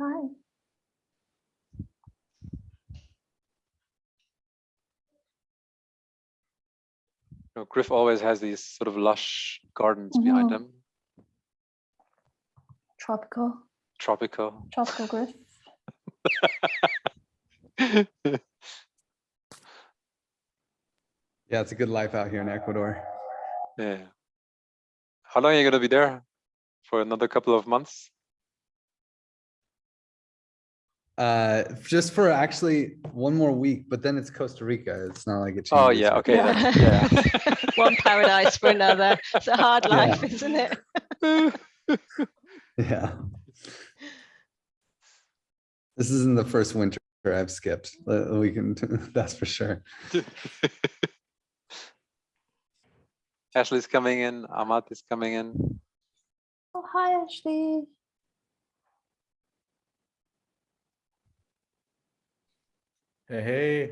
Hi. You know, Griff always has these sort of lush gardens behind Mhm. him, Tropical, tropical. tropical griff. Yeah, it's a good life out here in Ecuador. Yeah. How long are you gonna be there? For another couple of months? Uh, just for actually one more week, but then it's Costa Rica. It's not like it changes. Oh, yeah, okay. Yeah. Yeah. One paradise for another. It's a hard Yeah. life, isn't it? Yeah. This isn't the first winter I've skipped. uh, We can, that's for sure. Ashley's coming in, Amat is coming in. Oh, hi, Ashley. Hey, hey,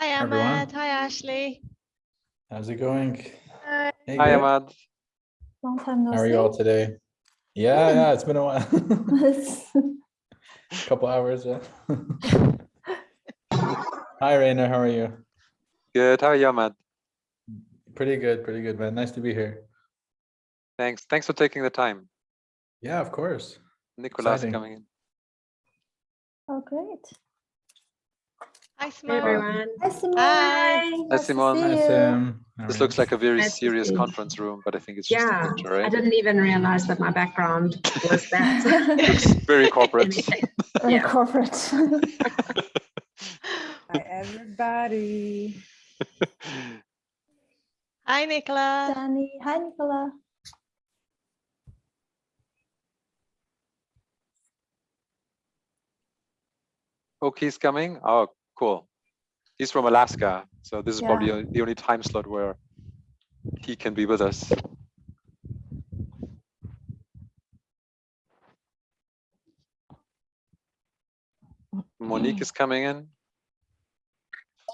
Hi, everyone. Ahmed. Hi, Ashley. how's it going? Hey, Hi, good. Ahmad. Long time no How are you all today? Yeah, yeah, it's been a while. a Couple hours, yeah. Hi, Rainer, how are you? Good, how are you, Ahmad? Pretty good, pretty good, man. Nice to be here. Thanks, thanks for taking the time. Yeah, of course. Nicolas Exciting. coming in. Oh, great. Hi, Hey Simone. everyone. Hi, Simone. Hi. Nice to Simone. see Hi, you. Sam. How This are looks like a very Nice serious see conference room, but I think it's just a Yeah, picture, I didn't even realize that my background was that. Looks very corporate. Very Yeah. corporate. Hi, everybody. Hi, Nicola. Danny. Hi, Nicola. Okay, he's coming? Oh, cool. He's from Alaska, so this is probably Yeah. o- the only time slot where he can be with us. Mm. Monique is coming in.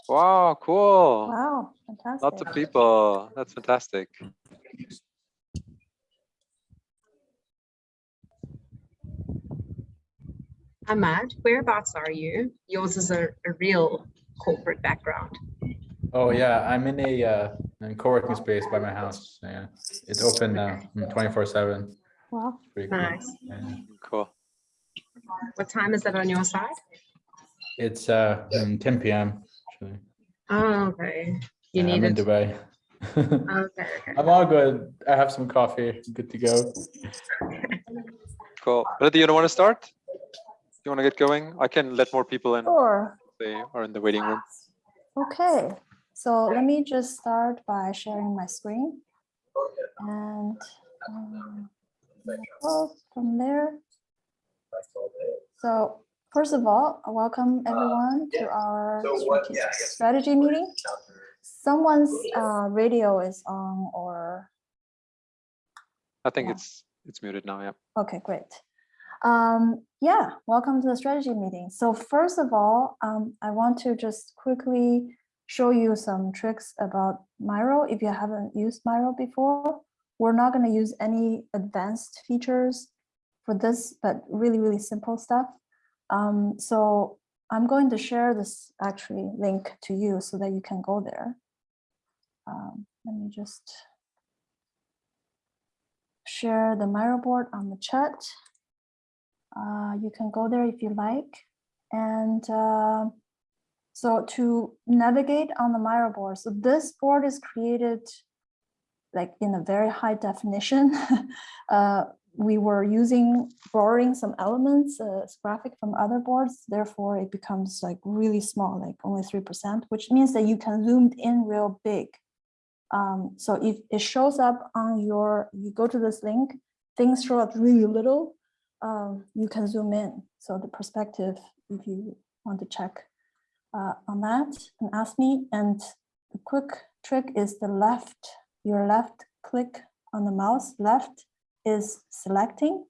Wow, cool. Wow, fantastic. Lots of people. That's fantastic. Ahmad, whereabouts are you? Yours is a, a real corporate background. Oh, yeah, I'm in a, uh, a co-working space by my house. Yeah, it's open now, twenty-four seven. Wow. Pretty cool. Nice. Yeah. Cool. What time is it on your side? It's, uh, um, ten PM. actually. Oh, okay. You Yeah, I'm need in it. Dubai. Okay, okay. I'm all good. I have some coffee. Good to go. Cool. Ready, you don't want to start? You want to get going? I can let more people in. Sure. They are in the waiting room. Okay, so let me just start by sharing my screen. And um, from there. So first of all, welcome everyone to our strategy meeting. Someone's uh, radio is on or I think Yeah. it's it's muted now, yeah. Okay, great. Um, yeah, welcome to the strategy meeting. So first of all, um, I want to just quickly show you some tricks about Miro. If you haven't used Miro before, we're not going to use any advanced features for this, but really, really simple stuff. Um, so I'm going to share this actually link to you so that you can go there. Um, let me just share the Miro board on the chat. Uh, you can go there if you like. And uh, so to navigate on the Miro board, so this board is created like in a very high definition. uh, we were using borrowing some elements, uh, graphic from other boards, therefore it becomes like really small, like only 3%, which means that you can zoom in real big. Um, so if it shows up on your, you go to this link, things show up really little, um, you can zoom in. So the perspective, if you want to check uh, on that and ask me. And the quick trick is the left, your left click on the mouse, left is selecting.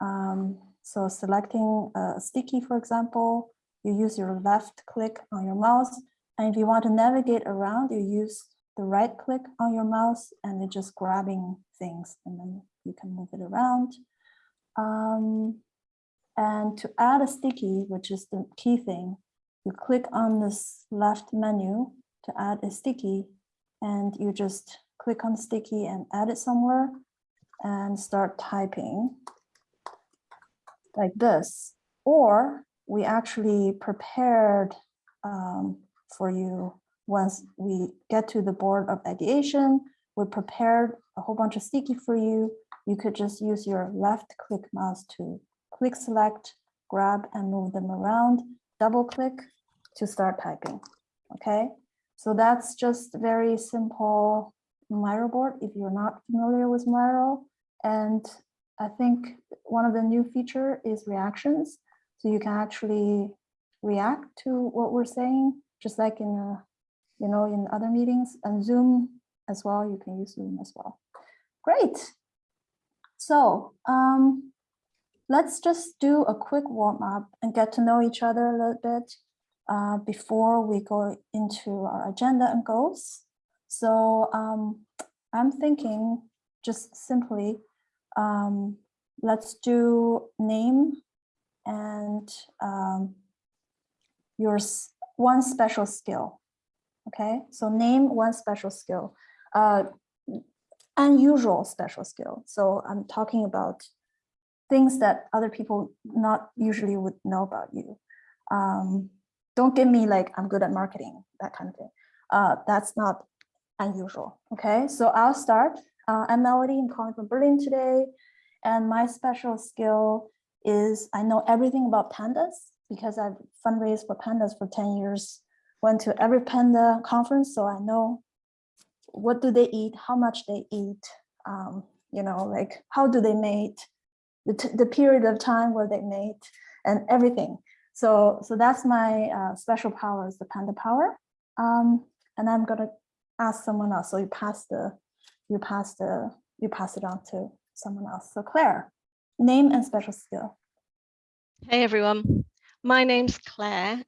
Um, so selecting a sticky, for example, you use your left click on your mouse. And if you want to navigate around, you use the right click on your mouse and it's just grabbing things and then you can move it around. Um, and to add a sticky, which is the key thing, you click on this left menu to add a sticky and you just click on sticky and add it somewhere and start typing like this. Or we actually prepared um, for you once we get to the board of ideation, we prepared a whole bunch of sticky for you. You could just use your left click mouse to click select, grab and move them around, double click to start typing. Okay, so that's just very simple Miro board if you're not familiar with Miro. And I think one of the new feature is reactions. So you can actually react to what we're saying, just like in a, you know, in other meetings and Zoom as well. You can use Zoom as well. Great. So um, let's just do a quick warm up and get to know each other a little bit uh, before we go into our agenda and goals. So um, I'm thinking just simply, um, let's do name and um, your one special skill. Okay, so name one special skill, uh, unusual special skill. So I'm talking about things that other people not usually would know about you. Um, don't give me like I'm good at marketing, that kind of thing. Uh, that's not unusual. Okay, so I'll start. Uh, I'm Melody. I'm calling from Berlin today, and my special skill is I know everything about pandas because I've fundraised for pandas for 10 years, went to every panda conference, so I know what do they eat, how much they eat, um, you know, like how do they mate, the, the period of time where they mate and everything. So, so that's my uh, special power is the panda power. Um, and I'm gonna ask someone else. So you pass the, you pass the, you pass it on to someone else. So Claire, name and special skill. Hey everyone, my name's Claire,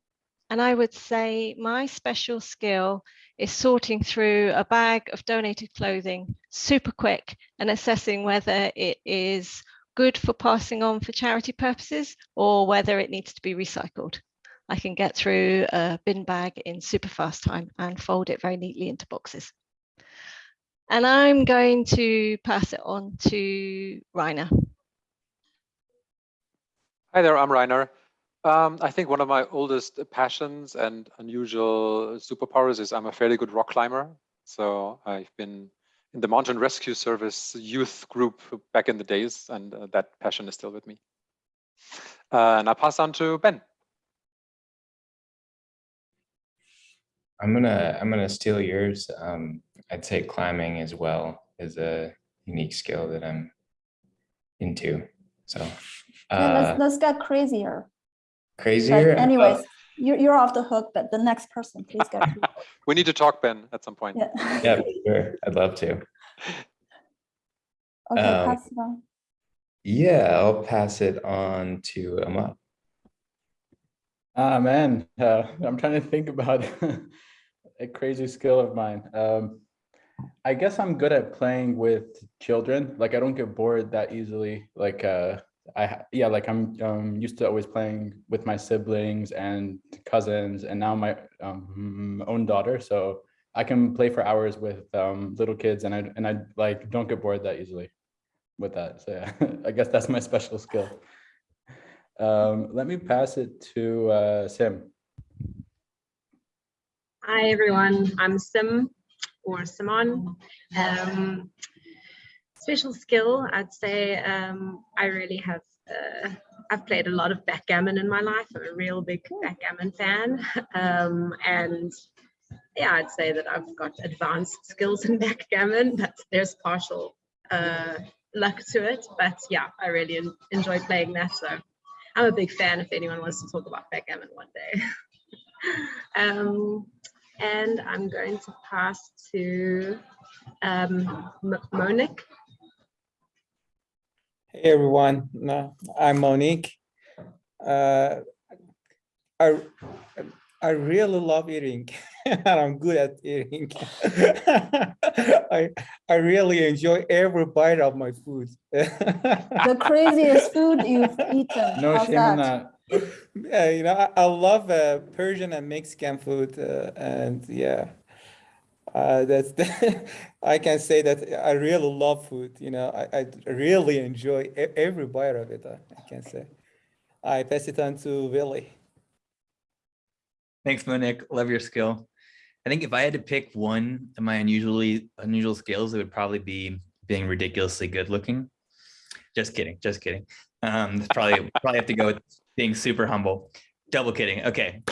and I would say my special skill is sorting through a bag of donated clothing super quick and assessing whether it is good for passing on for charity purposes or whether it needs to be recycled. I can get through a bin bag in super fast time and fold it very neatly into boxes. And I'm going to pass it on to Rainer. Hi there, I'm Rainer. Um, I think one of my oldest passions and unusual superpowers is I'm a fairly good rock climber. So I've been in the Mountain Rescue Service youth group back in the days, and uh, that passion is still with me. Uh, and I pass on to Ben. I'm gonna I'm gonna steal yours. Um, I'd say climbing as well is a unique skill that I'm into. So Yeah, uh, let's, let's get crazier. But crazier. anyways, you're, you're off the hook, but the next person, please go. We need to talk, Ben, at some point. Yeah. Yeah, sure. I'd love to. Okay, Um, pass it on. Yeah, I'll pass it on to Amal. Ah, man, uh, I'm trying to think about a crazy skill of mine. Um, I guess I'm good at playing with children. Like I don't get bored that easily. Like uh, I yeah, like I'm um, used to always playing with my siblings and cousins, and now my um, own daughter. So I can play for hours with um, little kids, and I and I like don't get bored that easily with that. So yeah, I guess that's my special skill. Um, let me pass it to uh, Sim. Hi, everyone. I'm Sim or Simon. Special skill, I'd say um, I really have, uh, I've played a lot of backgammon in my life. I'm a real big backgammon fan. Um, and yeah, I'd say that I've got advanced skills in backgammon, but there's partial uh, luck to it. But yeah, I really en- enjoy playing that. So I'm a big fan if anyone wants to talk about backgammon one day. um, and I'm going to pass to um, M- Monique. Hey everyone, No, I'm Monique. Uh, I I really love eating and I'm good at eating. I, I really enjoy every bite of my food. The craziest food you've eaten. No How's shame in that? that. Yeah, you know, I, I love uh, Persian and Mexican food, uh, and yeah, uh, I can say that I really love food. You know, I, I really enjoy every bite of it. uh, I can say. I pass it on to Willie. Thanks, Monique. Love your skill. I think if I had to pick one of my unusually unusual skills, it would probably be being ridiculously good looking. Just kidding, just kidding. Um, probably probably have to go with being super humble. Double kidding. Okay.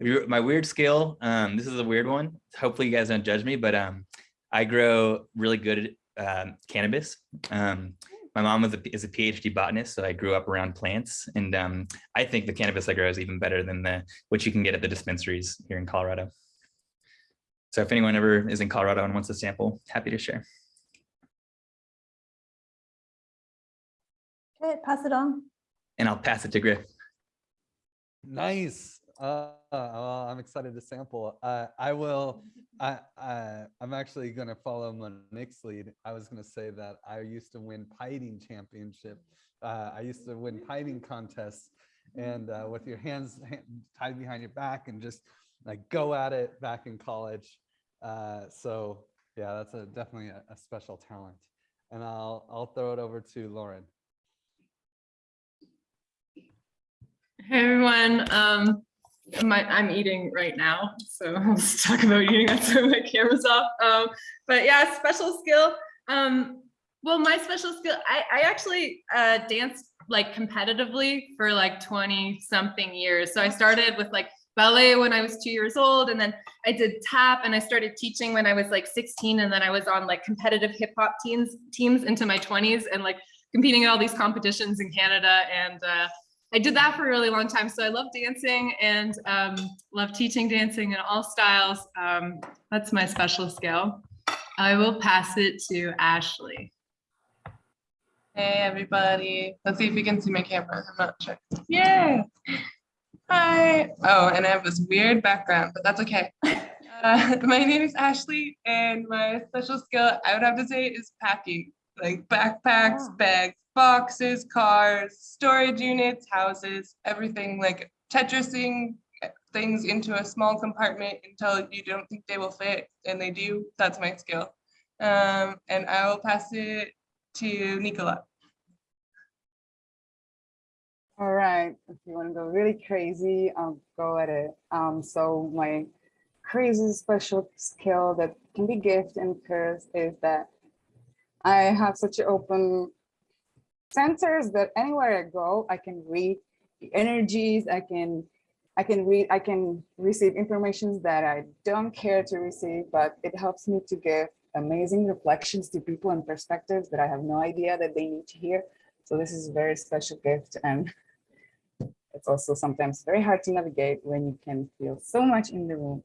Your- My weird skill, um, this is a weird one. Hopefully you guys don't judge me, but um, I grow really good at um, cannabis. Um, my mom was a, is a PhD botanist, so I grew up around plants. And um, I think the cannabis I grow is even better than the what you can get at the dispensaries here in Colorado. So if anyone ever is in Colorado and wants a sample, happy to share. Okay, pass it on. And I'll pass it to Griff. Nice. Uh, well, I'm excited to sample. Uh, I will, I, I, I'm actually gonna follow Monique's lead. I was gonna say that I used to win piting championship. Uh, I used to win piting contests and uh, with your hands ha- tied behind your back and just like go at it back in college. Uh, so yeah, that's a definitely a, a special talent. And I'll, I'll throw it over to Lauren. Hey everyone, um, my, I'm eating right now, so let's talk about eating. That's why my camera's off. Um, but yeah, special skill. Um, well, my special skill, I, I actually uh, danced like competitively for like 20 something years. So I started with like ballet when I was two years old, and then I did tap, and I started teaching when I was like 16, and then I was on like competitive hip hop teams teams into my 20s, and like competing in all these competitions in Canada, and uh, I did that for a really long time. So I love dancing and um, love teaching dancing in all styles. Um, that's my special skill. I will pass it to Ashley. Hey, everybody. Let's see if you can see my camera. I'm not sure. Yay. Hi. Oh, and I have this weird background, but that's okay. Uh, my name is Ashley, and my special skill I would have to say is packing, like backpacks, bags, boxes, cars, storage units, houses, everything like Tetrising things into a small compartment until you don't think they will fit, and they do. That's my skill. Um, and I will pass it to Nicola. All right, if you want to go really crazy, I'll go at it. Um, so my crazy special skill that can be gift and curse is that I have such an open sensors that anywhere I go, I can read the energies, I can I can read, I can receive informations that I don't care to receive, but it helps me to give amazing reflections to people and perspectives that I have no idea that they need to hear. So this is a very special gift and it's also sometimes very hard to navigate when you can feel so much in the room.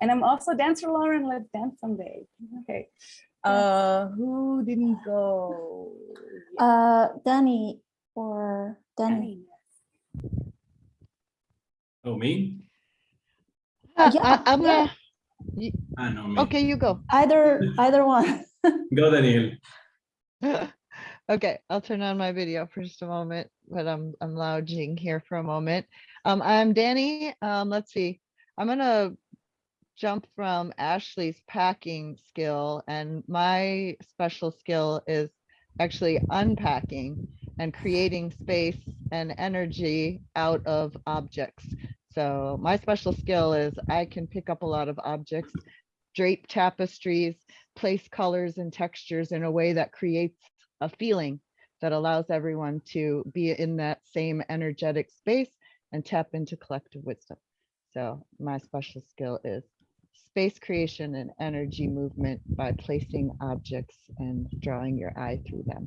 And I'm also dancer Lauren, let's dance someday. Okay. Uh, who didn't go? Uh, Danny or Danny. Oh, me? Yeah, I, I'm yeah. gonna, y- Ah, no, me. okay, you go. Either, either one. Go, Daniel. Okay, I'll turn on my video for just a moment, but I'm, I'm lounging here for a moment. Um, I'm Danny. Um, let's see. I'm gonna jump from Ashley's packing skill and my special skill is actually unpacking and creating space and energy out of objects. So my special skill is I can pick up a lot of objects, drape tapestries, place colors and textures in a way that creates a feeling that allows everyone to be in that same energetic space and tap into collective wisdom. So my special skill is space creation and energy movement by placing objects and drawing your eye through them.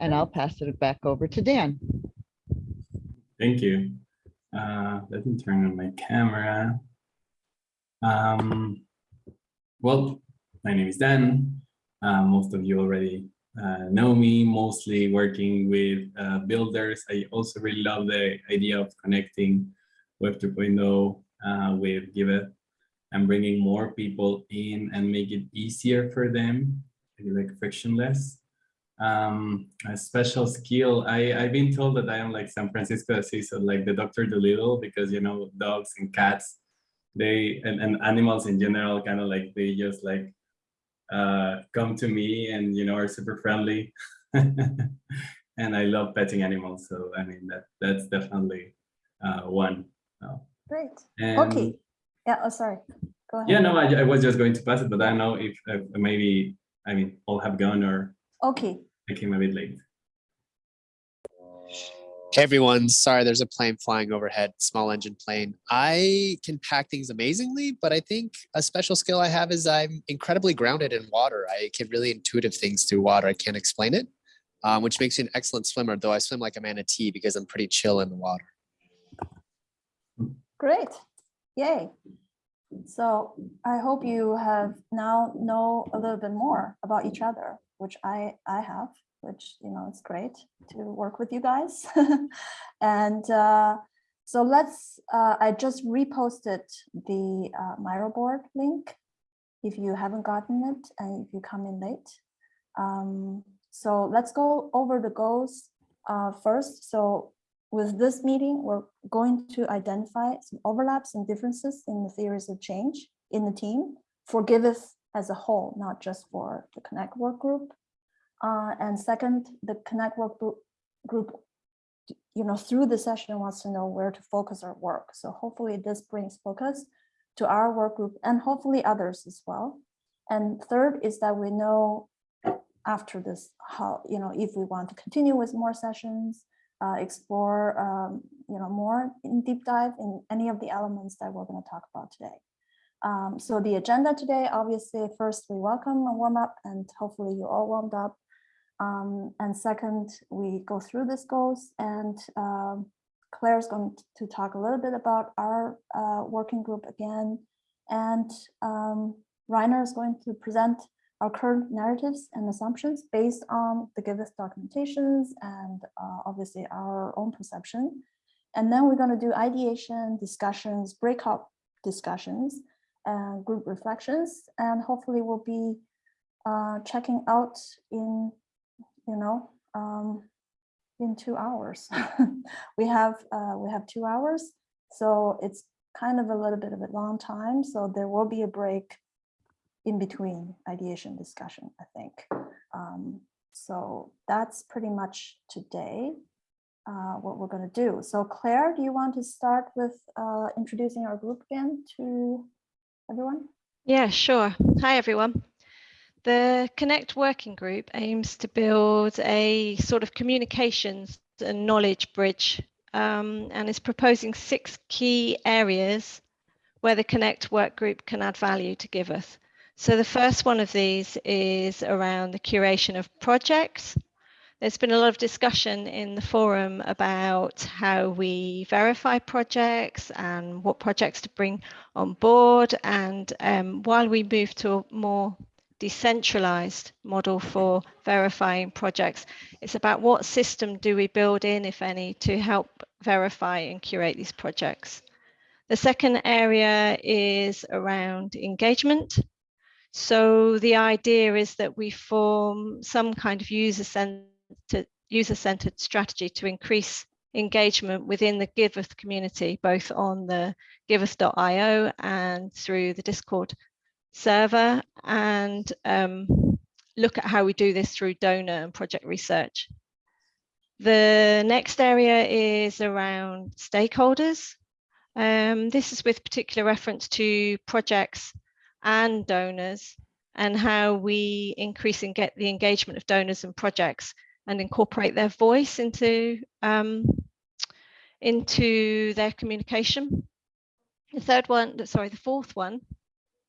And I'll pass it back over to Dan. Thank you. Uh, let me turn on my camera. Um, well, my name is Dan. Uh, most of you already uh, know me, mostly working with uh, builders. I also really love the idea of connecting Web 2.0 uh, with Giveth and bringing more people in and make it easier for them, like frictionless. Um, a special skill. I, I've been told that I am like San Francisco Assis, so like the Dr. Dolittle, because you know, dogs and cats, they and, and animals in general kind of like they just like uh, come to me and you know are super friendly. and I love petting animals. So I mean that that's definitely uh, one. Uh, Great. and Okay. Yeah, oh, sorry. Go ahead. yeah, no, I, I was just going to pass it, but I don't know if, if maybe, I mean, all have gone or Okay, I came a bit late. Hey everyone, sorry there's a plane flying overhead, small engine plane. I can pack things amazingly, but I think a special skill I have is I'm incredibly grounded in water. I can really intuitive things through water. I can't explain it, um, which makes me an excellent swimmer, though I swim like a manatee because I'm pretty chill in the water. great. Yay. So I hope you have now know a little bit more about each other, which I, I have, which, you know, it's great to work with you guys. And uh, so let's, uh, I just reposted the uh, board link if you haven't gotten it and if you come in late. Um, so let's go over the goals uh, first. So with this meeting, we're going to identify some overlaps and differences in the theories of change in the team for Giveth as a whole, not just for the Connect work group. Uh, and second, the Connect work group, you know, through the session wants to know where to focus our work. So hopefully this brings focus to our work group and hopefully others as well. And third is that we know after this, how, you know, if we want to continue with more sessions, uh, explore, um, you know, more in deep dive in any of the elements that we're going to talk about today. Um, so the agenda today, obviously, first we welcome a warm up and hopefully you all warmed up. Um, and second, we go through this goals and um, Claire's going to talk a little bit about our uh, working group again. And um, Rainer is going to present our current narratives and assumptions based on the Giveth documentations and uh, obviously our own perception. And then we're going to do ideation, discussions, breakout discussions, and group reflections, and hopefully we'll be uh, checking out in, you know, um, in two hours. we have uh, we have two hours, so it's kind of a little bit of a long time. So there will be a break in between ideation discussion, I think. Um, so that's pretty much today uh, what we're going to do. So Claire, do you want to start with uh, introducing our group again to everyone? Yeah, sure. Hi, everyone. The Connect Working Group aims to build a sort of communications and knowledge bridge um, and is proposing six key areas where the Connect Work Group can add value to Giveth. So the first one of these is around the curation of projects. There's been a lot of discussion in the forum about how we verify projects and what projects to bring on board. And um, while we move to a more decentralized model for verifying projects, it's about what system do we build in, if any, to help verify and curate these projects. The second area is around engagement. So the idea is that we form some kind of user-centered user-centered strategy to increase engagement within the Giveth community, both on the giveth.io and through the Discord server, and um, look at how we do this through donor and project research. The next area is around stakeholders. Um, this is with particular reference to projects and donors and how we increase and get the engagement of donors and projects and incorporate their voice into um, into their communication. The third one, sorry, the fourth one,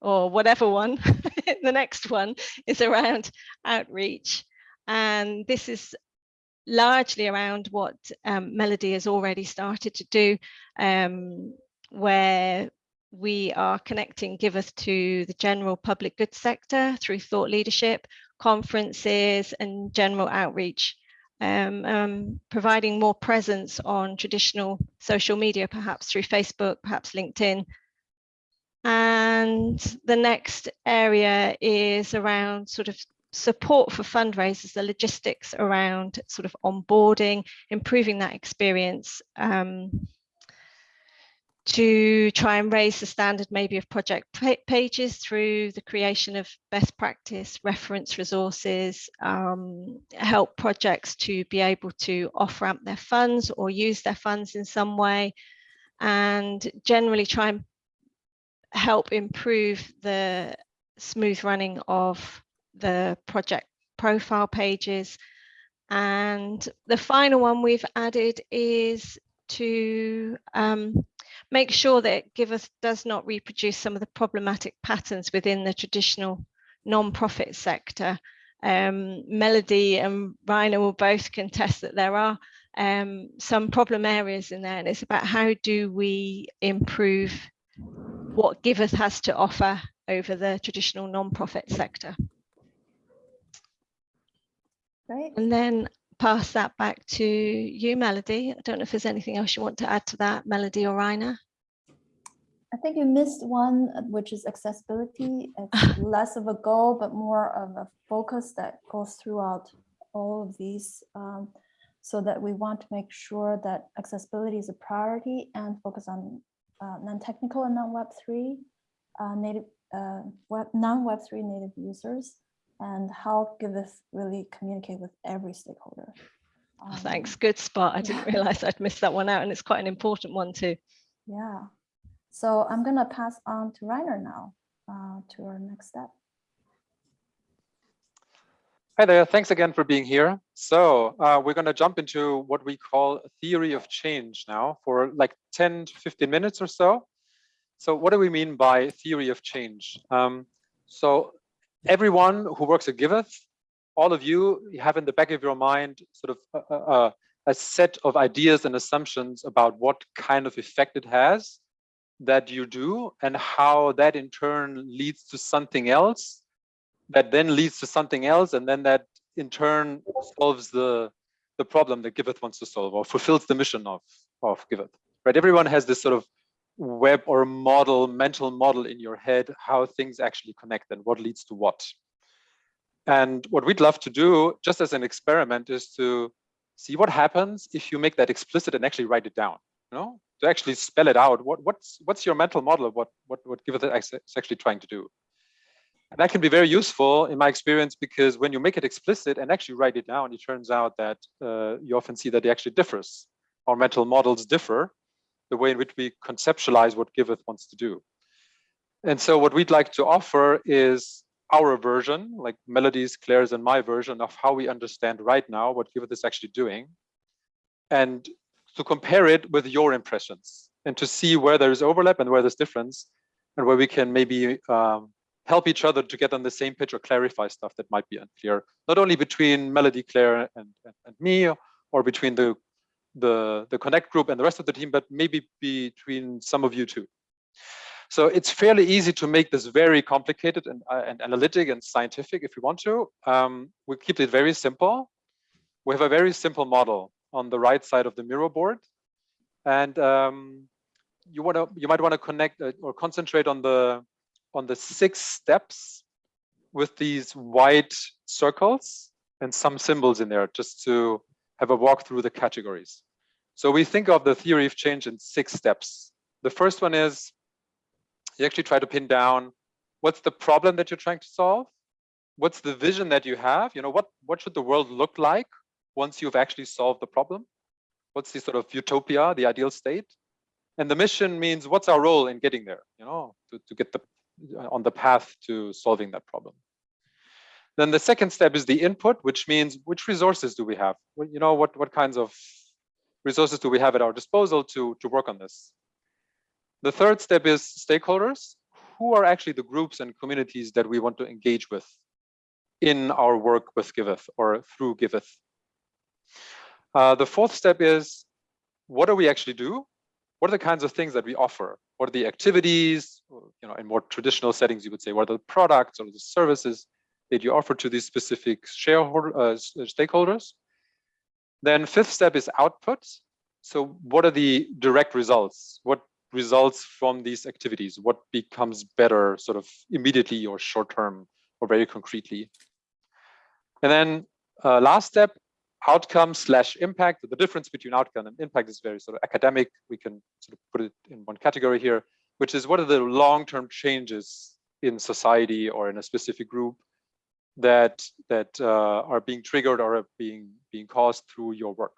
or whatever one, the next one is around outreach. And this is largely around what um, Melody has already started to do, um, where we are connecting Giveth to the general public good sector through thought leadership, conferences and general outreach, um, um, providing more presence on traditional social media, perhaps through Facebook, perhaps LinkedIn, And the next area is around sort of support for fundraisers, the logistics around sort of onboarding, improving that experience um, to try and raise the standard maybe of project pages through the creation of best practice reference resources, um, help projects to be able to off ramp their funds or use their funds in some way, and generally try and help improve the smooth running of the project profile pages. And the final one we've added is to um, make sure that Giveth does not reproduce some of the problematic patterns within the traditional non-profit sector. Um, Melody and Rainer will both contest that there are um, some problem areas in there and it's about how do we improve what Giveth has to offer over the traditional non-profit sector. Right. And then pass that back to you, Melody. I don't know if there's anything else you want to add to that, Melody or Rainer. I think you missed one, which is accessibility. It's less of a goal, but more of a focus that goes throughout all of these um, so that we want to make sure that accessibility is a priority and focus on uh, non-technical and non-Web3 uh, native, uh, web, non-Web3 native users and how Giveth really communicate with every stakeholder. Oh, thanks, good spot. I didn't realize I'd missed that one out and it's quite an important one too. Yeah. So I'm gonna pass on to Rainer now uh, to our next step. Hi there, thanks again for being here. So uh, we're gonna jump into what we call theory of change now for like 10 to 15 minutes or so. So what do we mean by theory of change? Um, so everyone who works at Giveth, all of you have in the back of your mind sort of a, a, a set of ideas and assumptions about what kind of effect it has that you do and how that in turn leads to something else that then leads to something else and then that in turn solves the the problem that Giveth wants to solve or fulfills the mission of of Giveth. Right? Everyone has this sort of web or model mental model in your head how things actually connect and what leads to what and what we'd love to do just as an experiment is to see what happens if you make that explicit and actually write it down you know to actually spell it out. What, what's what's your mental model of what what what Giveth is actually trying to do? And that can be very useful in my experience because when you make it explicit and actually write it down, it turns out that uh, you often see that it actually differs. Our mental models differ, the way in which we conceptualize what Giveth wants to do. And so what we'd like to offer is our version, like Melody's, Claire's, and my version of how we understand right now what Giveth is actually doing. And to compare it with your impressions and to see where there is overlap and where there's difference and where we can maybe um, help each other to get on the same page or clarify stuff that might be unclear, not only between Melody, Claire, and, and, and me, or between the, the, the Connect group and the rest of the team, but maybe between some of you too. So it's fairly easy to make this very complicated and, uh, and analytic and scientific if you want to. Um, we keep it very simple. We have a very simple model on the right side of the Miro board. And um, you want to, you might want to connect uh, or concentrate on the on the six steps with these white circles and some symbols in there, just to have a walk through the categories. So we think of the theory of change in six steps. The first one is you actually try to pin down what's the problem that you're trying to solve what's the vision that you have you know what what should the world look like once you've actually solved the problem? What's the sort of utopia, the ideal state? And the mission means what's our role in getting there, you know, to, to get the on the path to solving that problem. Then the second step is the input, which means which resources do we have? You know, what, what kinds of resources do we have at our disposal to, to work on this? The third step is stakeholders. Who are actually the groups and communities that we want to engage with in our work with Giveth or through Giveth? Uh, the fourth step is, what do we actually do? What are the kinds of things that we offer? What are the activities, you know, in more traditional settings, you would say, what are the products or the services that you offer to these specific shareholder uh, stakeholders? Then fifth step is output. So what are the direct results? What results from these activities? What becomes better sort of immediately or short term or very concretely? And then uh, last step, outcome slash impact. The difference between outcome and impact is very sort of academic. We can sort of put it in one category here, which is what are the long-term changes in society or in a specific group that that uh, are being triggered or are being being caused through your work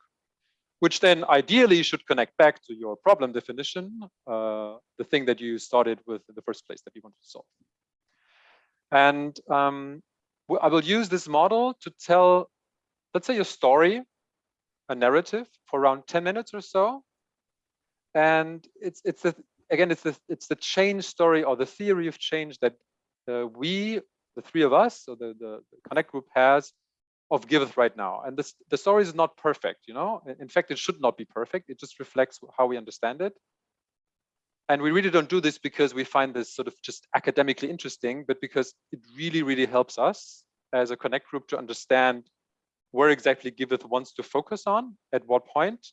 which then ideally should connect back to your problem definition, uh, the thing that you started with in the first place that you wanted to solve. And um, I will use this model to tell, let's say, a story, a narrative for around 10 minutes or so. And it's it's the again it's the it's the change story or the theory of change that uh, we, the three of us, so the, the Connect group has of Giveth right now. And this, the story is not perfect, you know, in fact, it should not be perfect. It just reflects how we understand it. And we really don't do this because we find this sort of just academically interesting, but because it really, really helps us as a Connect group to understand where exactly Giveth wants to focus on, at what point,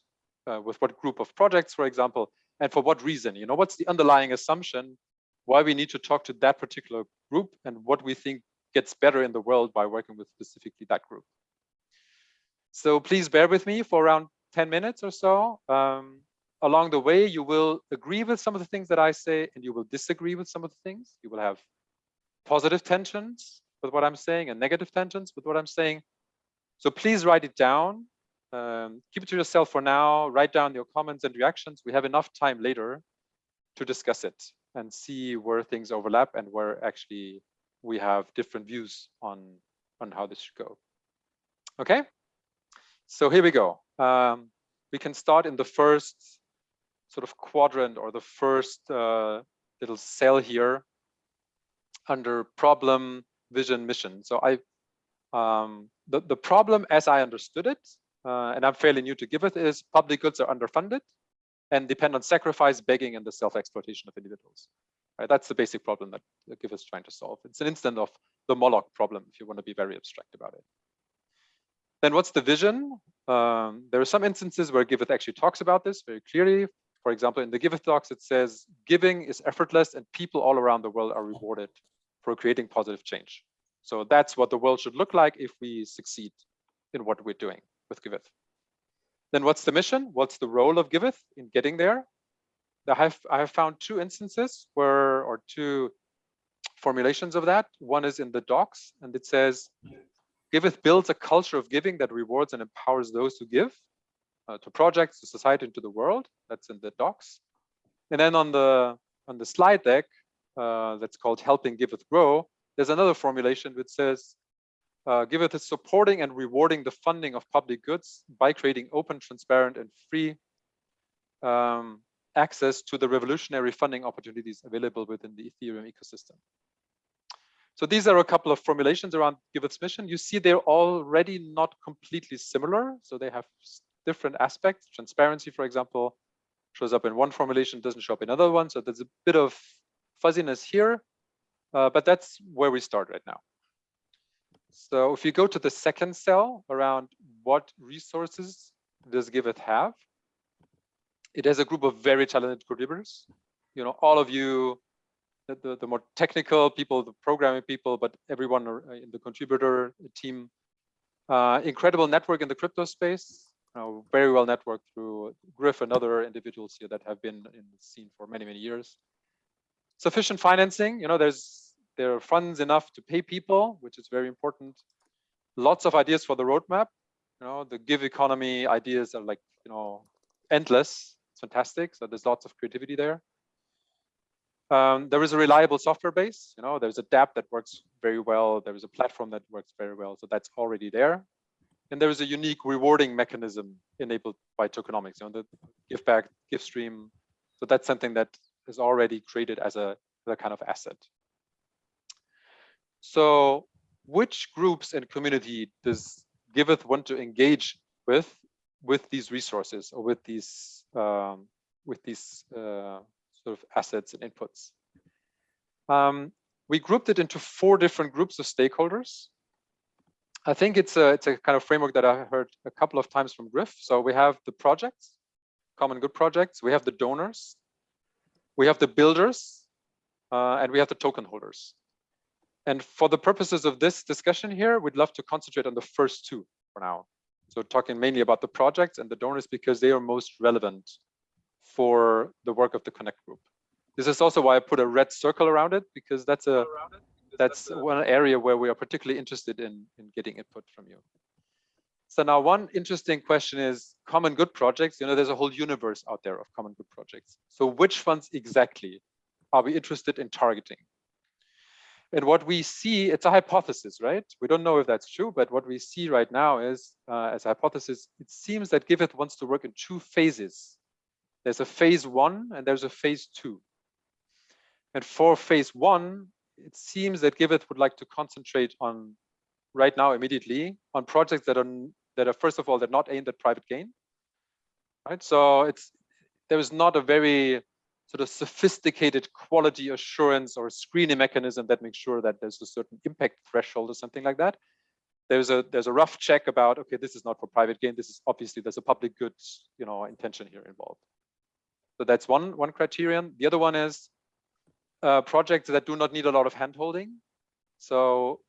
uh, with what group of projects, for example, and for what reason, you know, what's the underlying assumption, why we need to talk to that particular group and what we think gets better in the world by working with specifically that group. So please bear with me for around 10 minutes or so. Um, along the way, you will agree with some of the things that I say and you will disagree with some of the things. You will have positive tensions with what I'm saying and negative tensions with what I'm saying. So please write it down. Um, keep it to yourself for now. Write down your comments and reactions. We have enough time later to discuss it and see where things overlap and where actually we have different views on on how this should go. Okay, so here we go. Um, we can start in the first sort of quadrant or the first uh, little cell here under problem, vision, mission. So I, um, the, the problem as I understood it, uh, and I'm fairly new to Giveth, is public goods are underfunded and depend on sacrifice, begging, and the self-exploitation of individuals. Right? That's the basic problem that Giveth is trying to solve. It's an instance of the Moloch problem, if you want to be very abstract about it. Then what's the vision? Um, there are some instances where Giveth actually talks about this very clearly. For example, in the Giveth talks, it says, giving is effortless and people all around the world are rewarded for creating positive change. So that's what the world should look like if we succeed in what we're doing with Giveth. Then what's the mission? What's the role of Giveth in getting there? I have, I have found two instances where, or two formulations of that. One is in the docs and it says, Giveth builds a culture of giving that rewards and empowers those who give uh, to projects, to society, and to the world. That's in the docs. And then on the on the slide deck, uh, that's called helping Giveth grow. There's another formulation which says, uh, Giveth is supporting and rewarding the funding of public goods by creating open, transparent, and free um, access to the revolutionary funding opportunities available within the Ethereum ecosystem. So these are a couple of formulations around Giveth's mission. You see they're already not completely similar. So they have different aspects. Transparency, for example, shows up in one formulation, doesn't show up in another one. So there's a bit of fuzziness here, uh, but that's where we start right now. So if you go to the second cell around what resources does Giveth have, it has a group of very talented contributors. You know, all of you, the, the, the more technical people, the programming people, but everyone in the contributor team, uh, incredible network in the crypto space, uh, very well networked through Griff and other individuals here that have been in the scene for many, many years. Sufficient financing, you know, there's there are funds enough to pay people, which is very important. Lots of ideas for the roadmap. You know, the GIVeconomy ideas are like, you know, endless. It's fantastic. So there's lots of creativity there. Um, there is a reliable software base. You know, there's a dApp that works very well. There is a platform that works very well. So that's already there. And there is a unique rewarding mechanism enabled by tokenomics, you know, the GIVback, give stream. So that's something that is already created as a, as a kind of asset. So which groups and community does Giveth want to engage with with these resources or with these um, with these uh, sort of assets and inputs. Um, we grouped it into four different groups of stakeholders. I think it's a it's a kind of framework that I heard a couple of times from Griff. So we have the projects, common good projects. We have the donors, We have the builders uh, and we have the token holders. And for the purposes of this discussion here, we'd love to concentrate on the first two for now. So talking mainly about the projects and the donors because they are most relevant for the work of the Connect group. This is also why I put a red circle around it because that's a that's one area where we are particularly interested in, in getting input from you. So now one interesting question is common good projects. You know, there's a whole universe out there of common good projects. So which ones exactly are we interested in targeting? And what we see, it's a hypothesis, right? We don't know if that's true, but what we see right now is, uh, as a hypothesis, it seems that Giveth wants to work in two phases. There's a phase one and there's a phase two. And for phase one, it seems that Giveth would like to concentrate on right now immediately on projects that are that are first of all they're not aimed at private gain. Right. So it's there is not a very sort of sophisticated quality assurance or screening mechanism that makes sure that there's a certain impact threshold or something like that. There's a there's a rough check about okay, this is not for private gain. This is obviously there's a public good you know intention here involved. So that's one one criterion. The other one is uh, projects that do not need a lot of handholding. So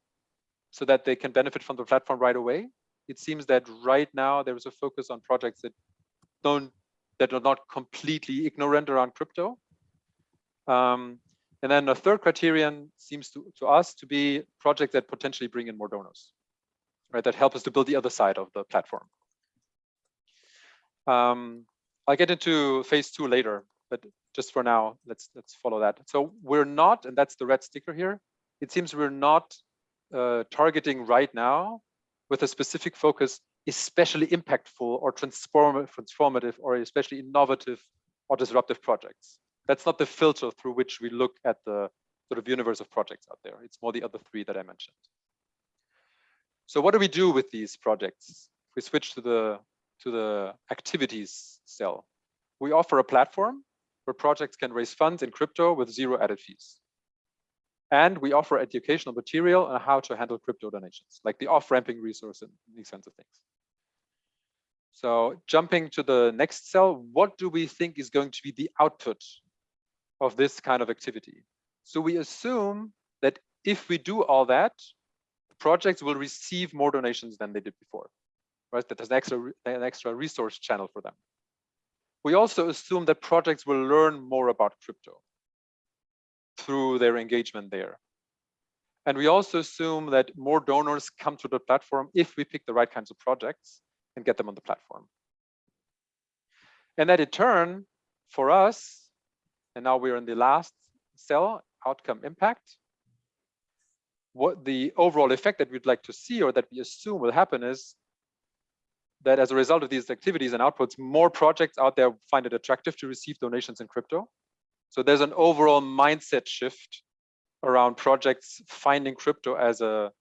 so that they can benefit from the platform right away. It seems that right now there is a focus on projects that don't that are not completely ignorant around crypto. Um, and then a third criterion seems to, to us to be projects that potentially bring in more donors, right? That help us to build the other side of the platform. Um, I'll get into phase two later, but just for now, let's let's follow that. So we're not, and that's the red sticker here. It seems we're not uh, targeting right now with a specific focus especially impactful or transformative or especially innovative or disruptive projects. That's not the filter through which we look at the sort of universe of projects out there. It's more the other three that I mentioned. So what do we do with these projects? We switch to the to the activities cell, we offer a platform where projects can raise funds in crypto with zero added fees. And we offer educational material on how to handle crypto donations, like the off-ramping resource and these kinds of things. So jumping to the next cell, what do we think is going to be the output of this kind of activity? So we assume that if we do all that, projects will receive more donations than they did before, right? That there's an extra, an extra resource channel for them. We also assume that projects will learn more about crypto through their engagement there. And we also assume that more donors come to the platform if we pick the right kinds of projects and get them on the platform. And that in turn, for us, and now we're in the last cell, outcome impact, what the overall effect that we'd like to see or that we assume will happen is that as a result of these activities and outputs, more projects out there find it attractive to receive donations in crypto. So there's an overall mindset shift around projects finding crypto as a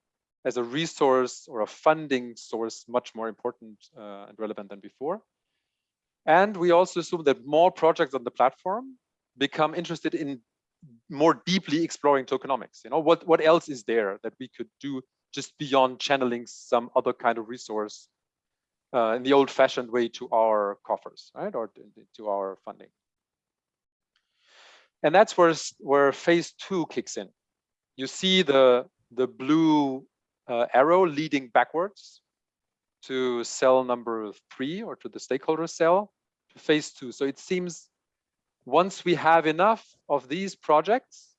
as a resource or a funding source much more important uh, and relevant than before. And we also assume that more projects on the platform become interested in more deeply exploring tokenomics. You know, what, what else is there that we could do just beyond channeling some other kind of resource uh, in the old fashioned way to our coffers, right? Or to our funding. And that's where, where phase two kicks in. You see the, the blue uh, arrow leading backwards to cell number three or to the stakeholder cell to phase two. So it seems once we have enough of these projects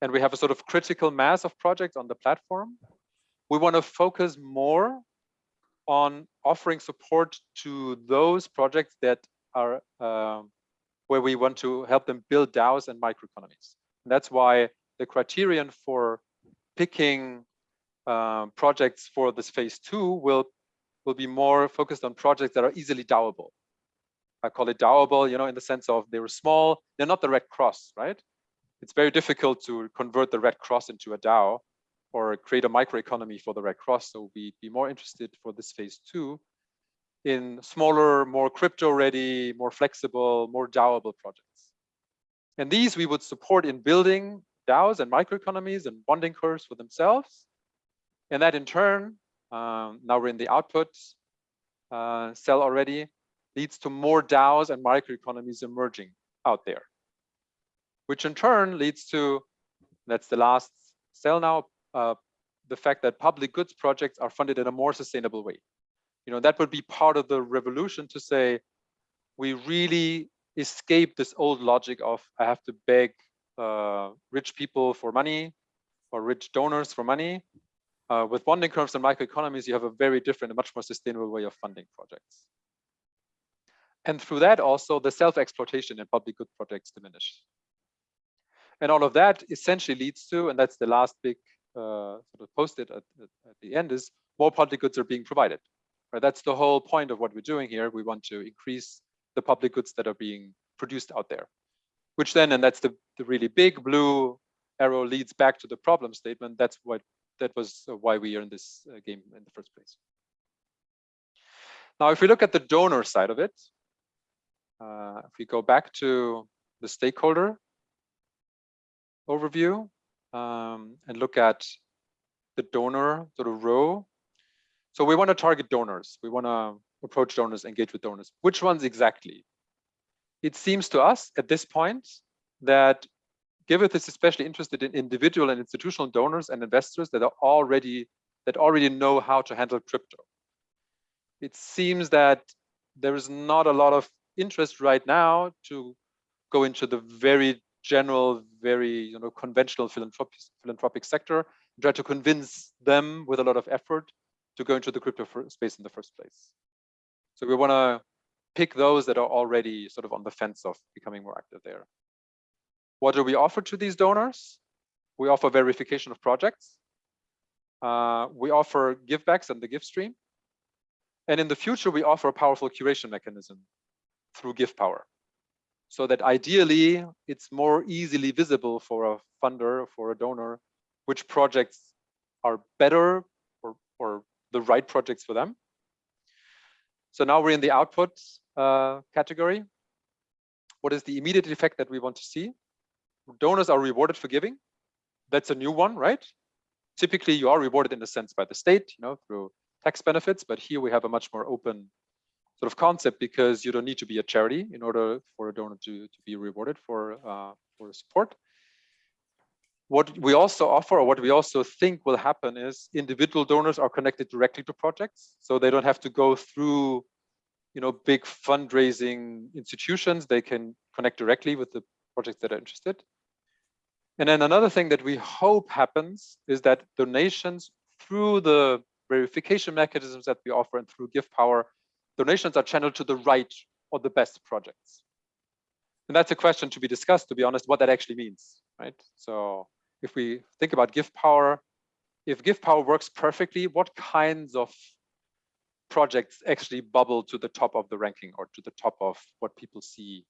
and we have a sort of critical mass of projects on the platform, we want to focus more on offering support to those projects that are uh, where we want to help them build DAOs and microeconomies. And that's why the criterion for picking um, projects for this phase two will will be more focused on projects that are easily DAOable. I call it DAOable, you know, in the sense of they were small, they're not the Red Cross, right? It's very difficult to convert the Red Cross into a DAO or create a microeconomy for the Red Cross. So we'd be more interested for this phase two in smaller, more crypto ready, more flexible, more DAOable projects. And these we would support in building DAOs and microeconomies and bonding curves for themselves and that in turn, um, now we're in the output uh, cell already, leads to more DAOs and microeconomies emerging out there. which in turn leads to, that's the last cell now, uh, the fact that public goods projects are funded in a more sustainable way. You know, that would be part of the revolution to say, we really escape this old logic of I have to beg uh, rich people for money or rich donors for money. Uh, with bonding curves and microeconomies, you have a very different and much more sustainable way of funding projects. And through that also the self-exploitation in public good projects diminish. And all of that essentially leads to, and that's the last big uh, sort of post-it at, at, at the end is more public goods are being provided. Right? That's the whole point of what we're doing here. We want to increase the public goods that are being produced out there, which then, and that's the, the really big blue arrow leads back to the problem statement. That's what that was why we are in this uh, game in the first place. Now, if we look at the donor side of it, uh, if we go back to the stakeholder overview um, and look at the donor sort of row. So we want to target donors. We want to approach donors, engage with donors. Which ones exactly? It seems to us at this point that Giveth is especially interested in individual and institutional donors and investors that are already that already know how to handle crypto. It seems that there is not a lot of interest right now to go into the very general, very you know conventional philanthropic philanthropic sector, and try to convince them with a lot of effort to go into the crypto space in the first place. So we want to pick those that are already sort of on the fence of becoming more active there. What do we offer to these donors? We offer verification of projects. Uh, we offer GIVbacks and the GIVstream. And in the future, we offer a powerful curation mechanism through gift GIVpower. So that ideally, it's more easily visible for a funder, for a donor, which projects are better or, or the right projects for them. So now we're in the output uh, category. What is the immediate effect that we want to see? Donors are rewarded for giving. That's a new one, right? Typically, you are rewarded in a sense by the state, you know, through tax benefits, but here we have a much more open sort of concept because you don't need to be a charity in order for a donor to, to be rewarded for, uh, for support. What we also offer or what we also think will happen is individual donors are connected directly to projects. So they don't have to go through, you know, big fundraising institutions. They can connect directly with the projects that are interested. And then another thing that we hope happens is that donations through the verification mechanisms that we offer and through GIVpower, donations are channeled to the right or the best projects. And that's a question to be discussed, to be honest, what that actually means, right? So if we think about GIVpower, if GIVpower works perfectly, what kinds of projects actually bubble to the top of the ranking or to the top of what people see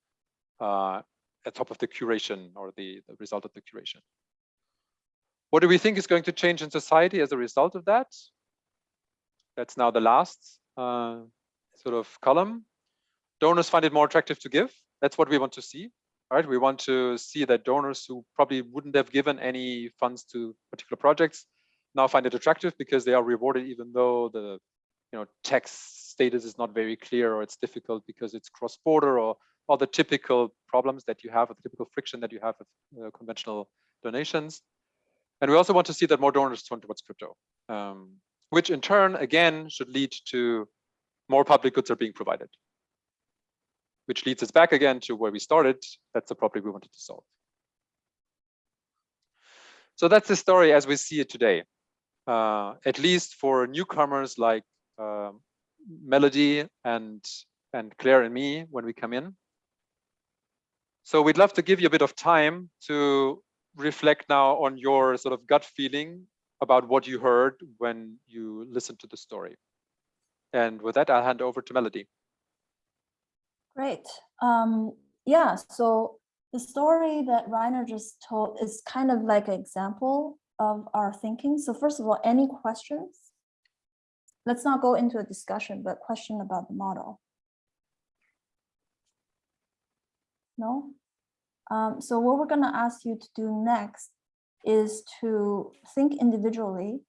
uh, top of the curation or the, the result of the curation. What do we think is going to change in society as a result of that? That's now the last uh, sort of column. Donors find it more attractive to give. That's what we want to see. Right? We want to see that donors who probably wouldn't have given any funds to particular projects now find it attractive because they are rewarded even though the you know tax status is not very clear or it's difficult because it's cross-border or all the typical problems that you have, or the typical friction that you have with uh, conventional donations. And we also want to see that more donors turn towards crypto, um, which in turn, again, should lead to more public goods are being provided, which leads us back again to where we started. That's the problem we wanted to solve. So that's the story as we see it today, uh, at least for newcomers like uh, Melody and and Claire and me when we come in. So we'd love to give you a bit of time to reflect now on your sort of gut feeling about what you heard when you listened to the story. And with that, I'll hand over to Melody. Great. Um, yeah, so the story that Rainer just told is kind of like an example of our thinking. So first of all, any questions? Let's not go into a discussion, but question about the model. No? Um, so what we're going to ask you to do next is to think individually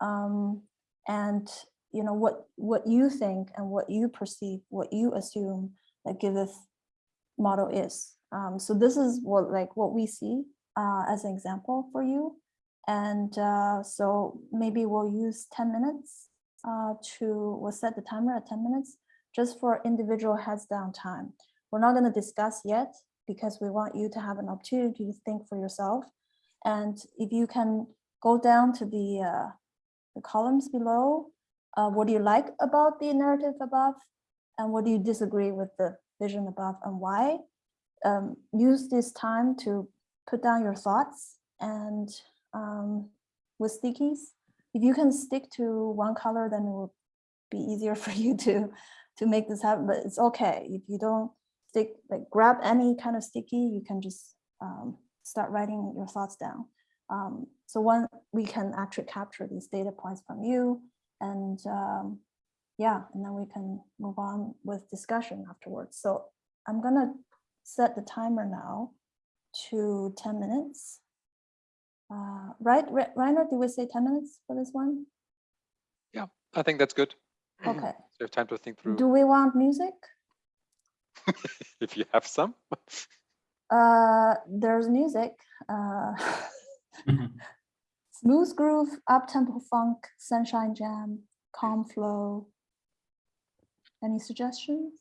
um, and you know what what you think and what you perceive, what you assume that Giveth model is. Um, so this is what like what we see uh, as an example for you. And uh, so maybe we'll use 10 minutes uh, to, we'll set the timer at 10 minutes just for individual heads down time. We're not going to discuss yet because we want you to have an opportunity to think for yourself. And if you can go down to the, uh, the columns below, uh, what do you like about the narrative above? And what do you disagree with the vision above and why? Um, use this time to put down your thoughts and um, with stickies. If you can stick to one color, then it will be easier for you to, to make this happen, but it's okay. If you don't stick, like grab any kind of sticky, you can just um, start writing your thoughts down. Um, so one, we can actually capture these data points from you and um, yeah, and then we can move on with discussion afterwards. So I'm gonna set the timer now to 10 minutes. Uh, right, Re- Rainer, did we say 10 minutes for this one? Yeah, I think that's good. Okay. So you have time to think through Do we want music? if you have some. Uh, there's music. Uh, smooth groove, up-tempo funk, sunshine jam, calm flow. Any suggestions?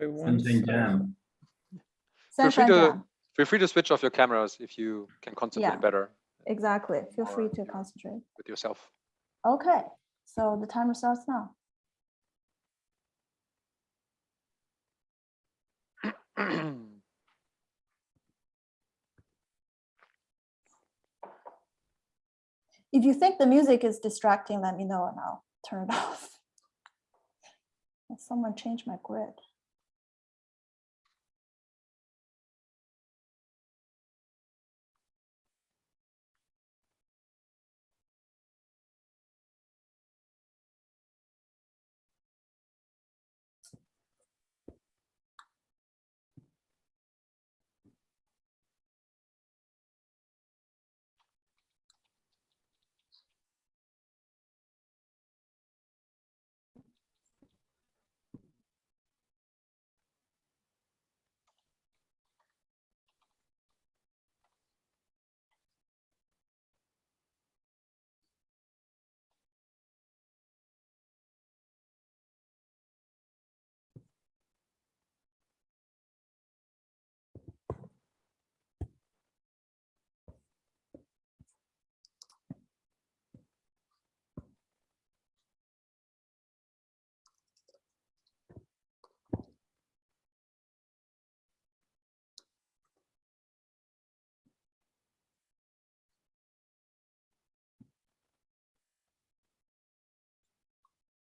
Something jam. Feel free to jam, feel free to switch off your cameras if you can concentrate Yeah. better exactly. Feel free to concentrate. with yourself. Okay, so the timer starts now. If you think the music is distracting, let me know and I'll turn it off. Someone change my grid.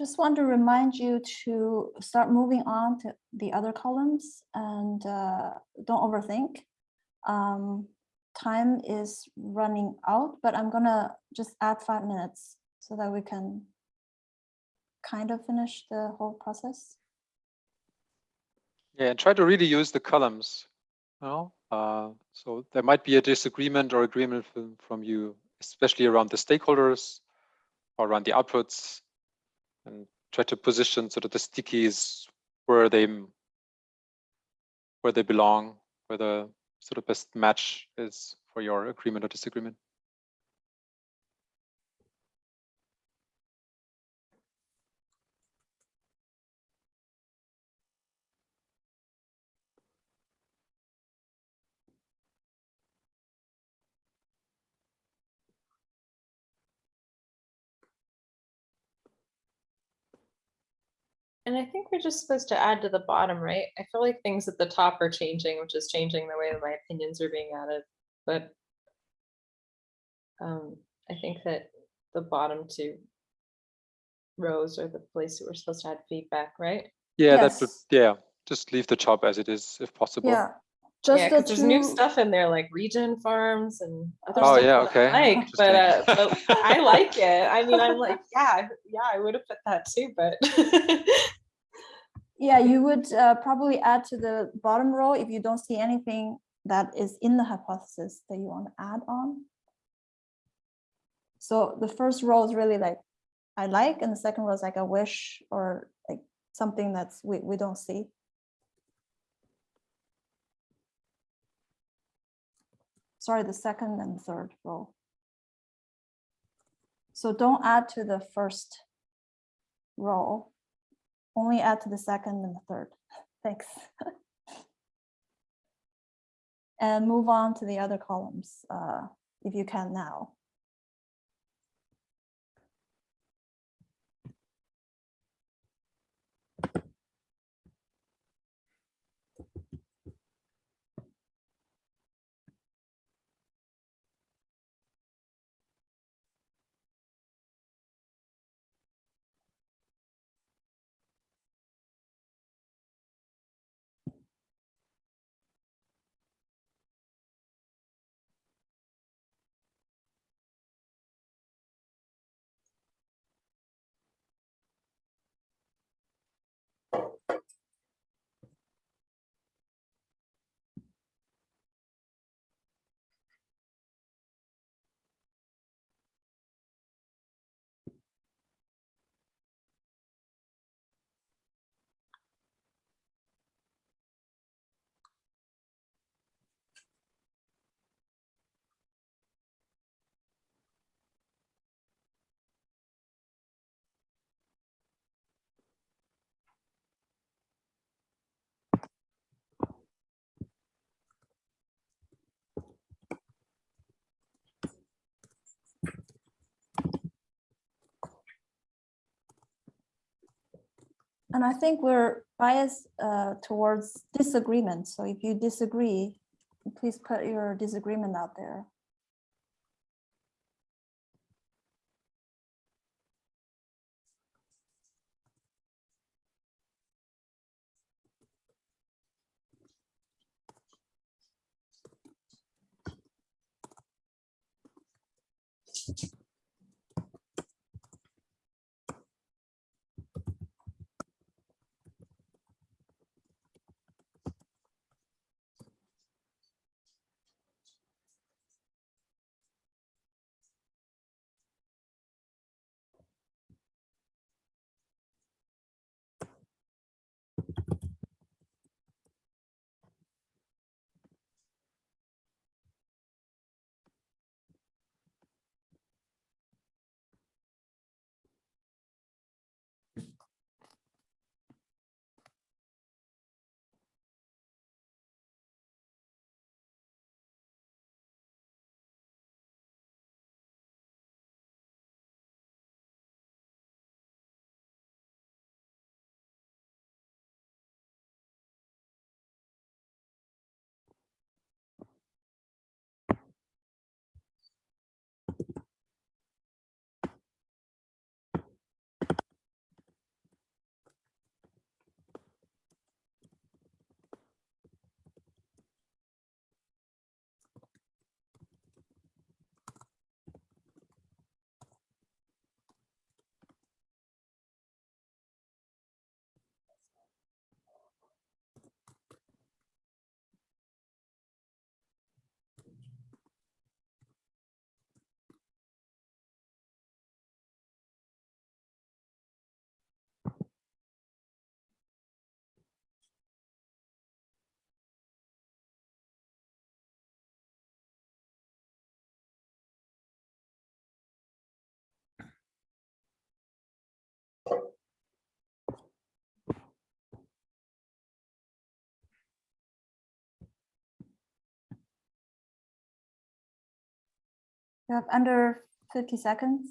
just want to remind you to start moving on to the other columns and uh, don't overthink. Um, time is running out, but I'm gonna just add five minutes so that we can kind of finish the whole process. Yeah, and try to really use the columns. You know? uh, so there might be a disagreement or agreement from, from you, especially around the stakeholders or around the outputs, and try to position sort of the stickies where they where they belong, where the sort of best match is for your agreement or disagreement. And I think we're just supposed to add to the bottom, right? I feel like things at the top are changing, which is changing the way that my opinions are being added, but um, I think that the bottom two rows are the place that we're supposed to add feedback, right? Yeah, that would Yes. yeah, just leave the top as it is if possible. Yeah, just yeah, the 'cause there's new stuff in there like region farms and other Oh, stuff yeah, that I okay, like, but, uh, but I like it. I mean, I'm like, yeah, yeah, I would have put that too, but Yeah, you would uh, probably add to the bottom row if you don't see anything that is in the hypothesis that you want to add on. So the first row is really like, I like, and the second row is like a wish or like something that's we, we don't see. Sorry, the second and third row. So don't add to the first row only add to the second and the third. Thanks. and move on to the other columns uh, if you can now. And I think we're biased uh, towards disagreement. So if you disagree, please put your disagreement out there. You have under 50 seconds.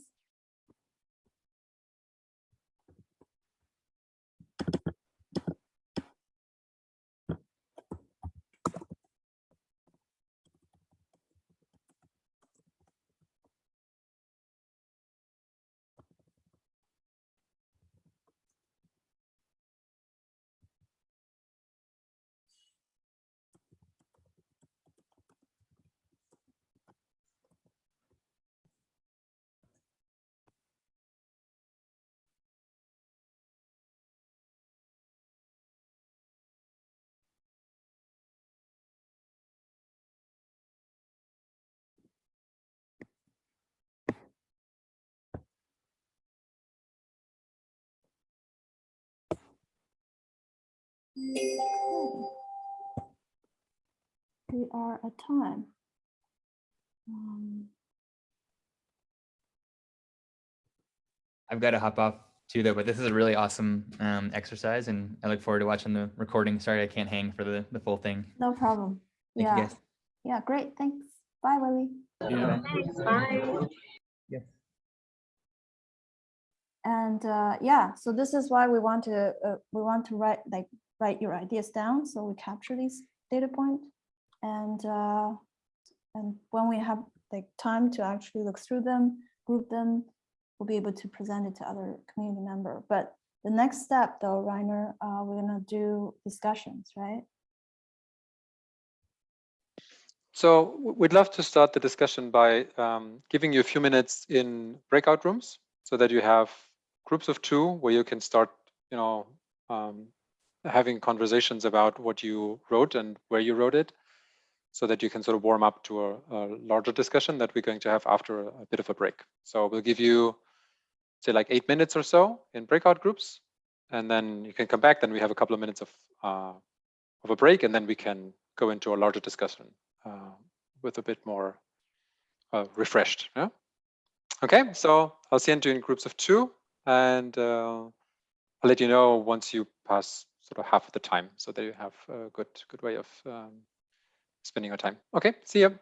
We are at time. Um, I've got to hop off too though, but this is a really awesome um, exercise and I look forward to watching the recording. Sorry, I can't hang for the, the full thing. No problem. Thank Yeah. you guys. Yeah, great. Thanks. Bye, Willie. Yeah. Thanks, bye. Yes. And uh, yeah, so this is why we want to uh, we want to write like write your ideas down so we capture these data points and uh, and when we have like time to actually look through them, group them, we'll be able to present it to other community member. But the next step though, Rainer, uh, we're gonna do discussions, right? So we'd love to start the discussion by um, giving you a few minutes in breakout rooms so that you have groups of two where you can start, you know, um, having conversations about what you wrote and where you wrote it so that you can sort of warm up to a, a larger discussion that we're going to have after a, bit of a break. So we'll give you, say, like eight minutes or so in breakout groups, and then you can come back. Then we have a couple of minutes of uh, of a break, and then we can go into a larger discussion uh, with a bit more uh, refreshed. Yeah. Okay, so I'll send you in groups of two, and uh, I'll let you know once you pass sort of half of the time, so that you have a good good way of um, spending your time. Okay, see you.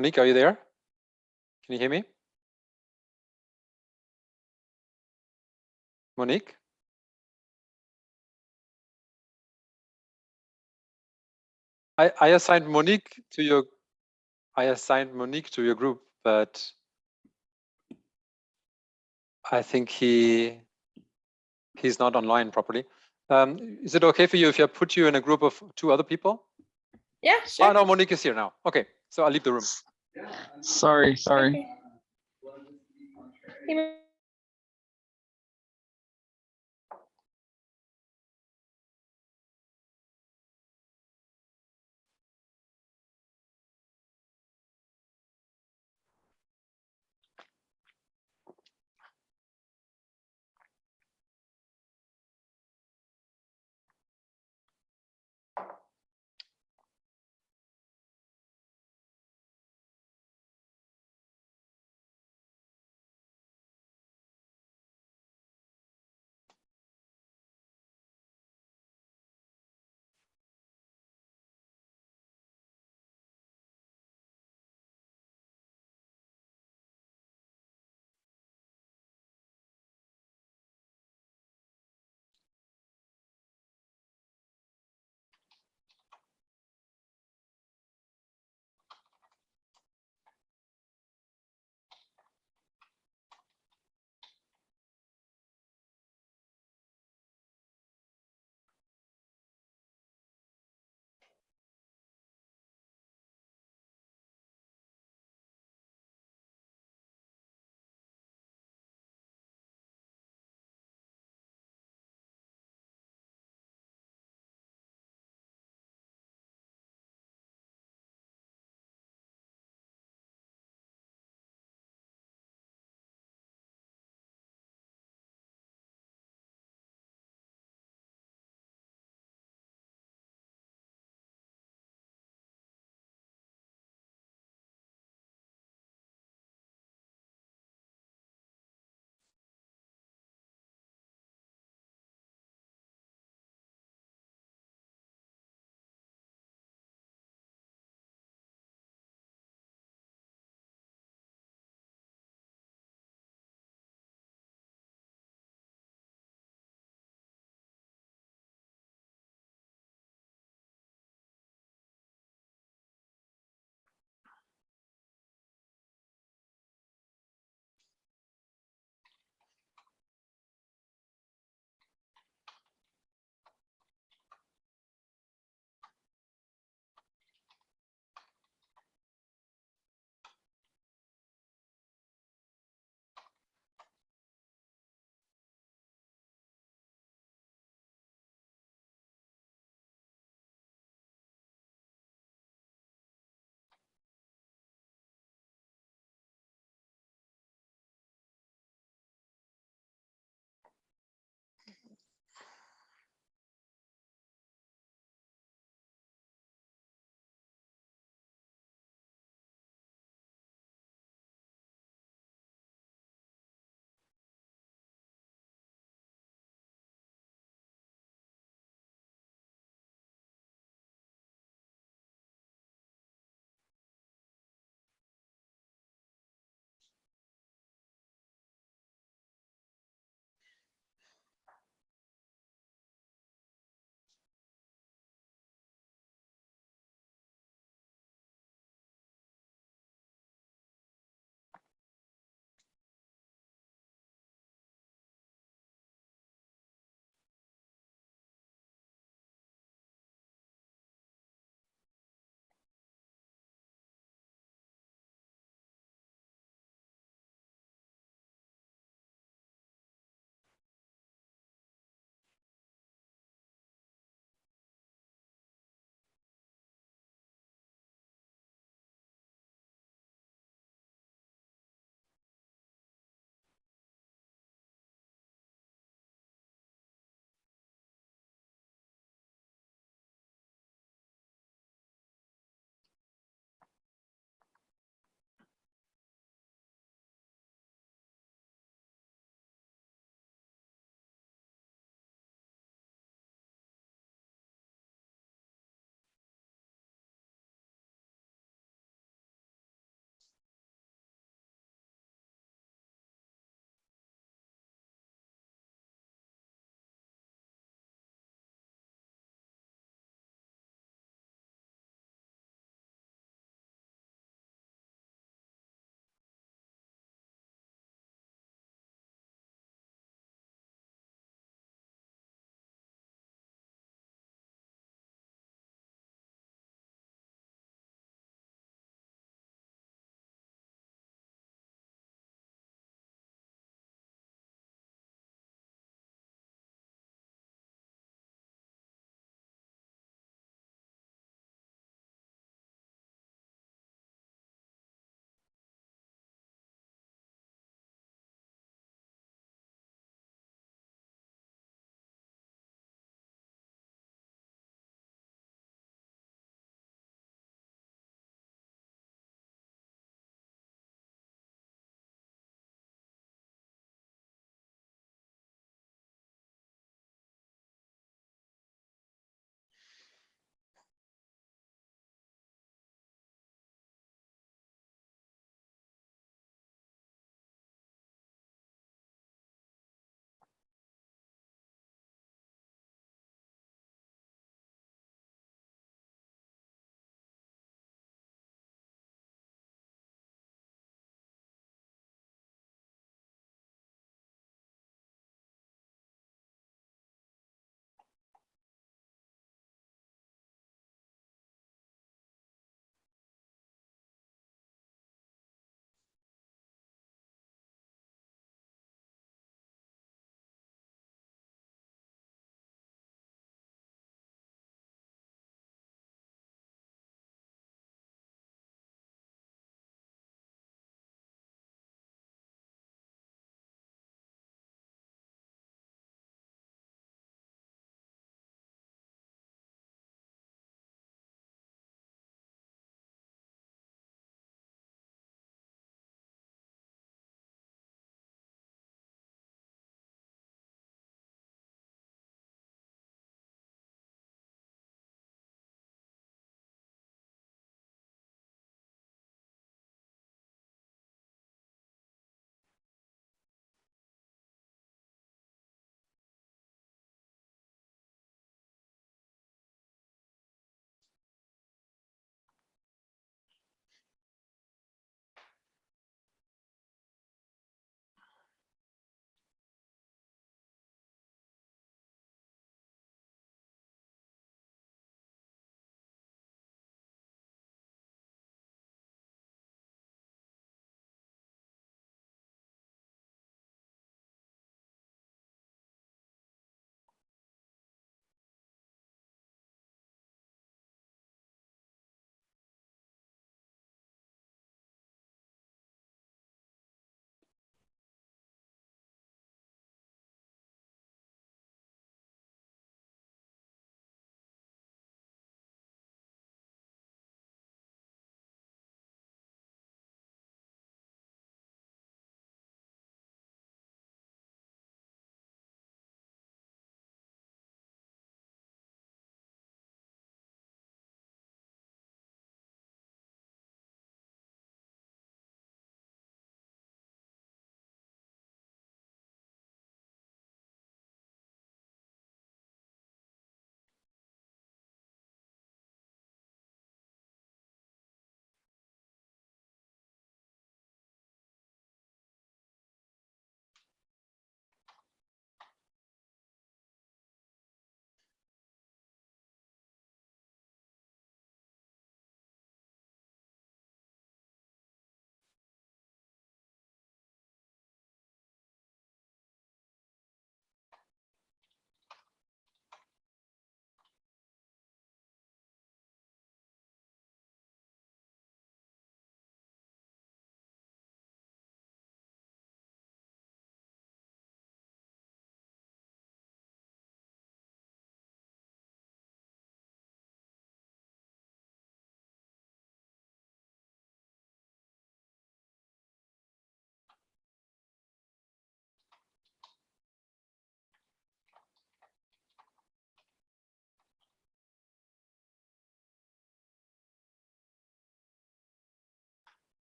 Monique, are you there? Can you hear me? Monique? I, I assigned Monique to your I assigned Monique to your group, but I think he he's not online properly. Um, is it okay for you if I put you in a group of two other people? Yeah, Oh sure. no, Monique is here now. Okay, so I'll leave the room. Sorry, sorry.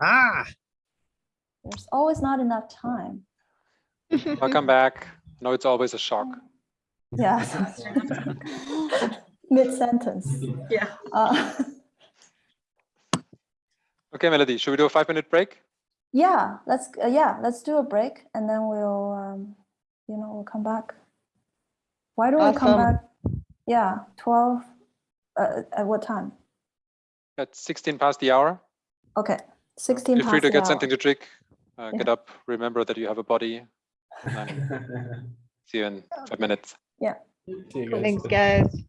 Ah, There's always not enough time. Welcome back. No, it's always a shock. Yeah. Mid-sentence. Yeah. Uh, Okay, Melody, should we do a five minute break? Yeah, let's, uh, yeah, let's do a break and then we'll, um, you know, we'll come back. Why do we come back? Yeah, 12, uh, at what time? At 16 past the hour. Okay, 16 Feel free to get hour. something to drink. Uh, Yeah. Get up, remember that you have a body. See you in five minutes. Yeah. Guys. Thanks, guys.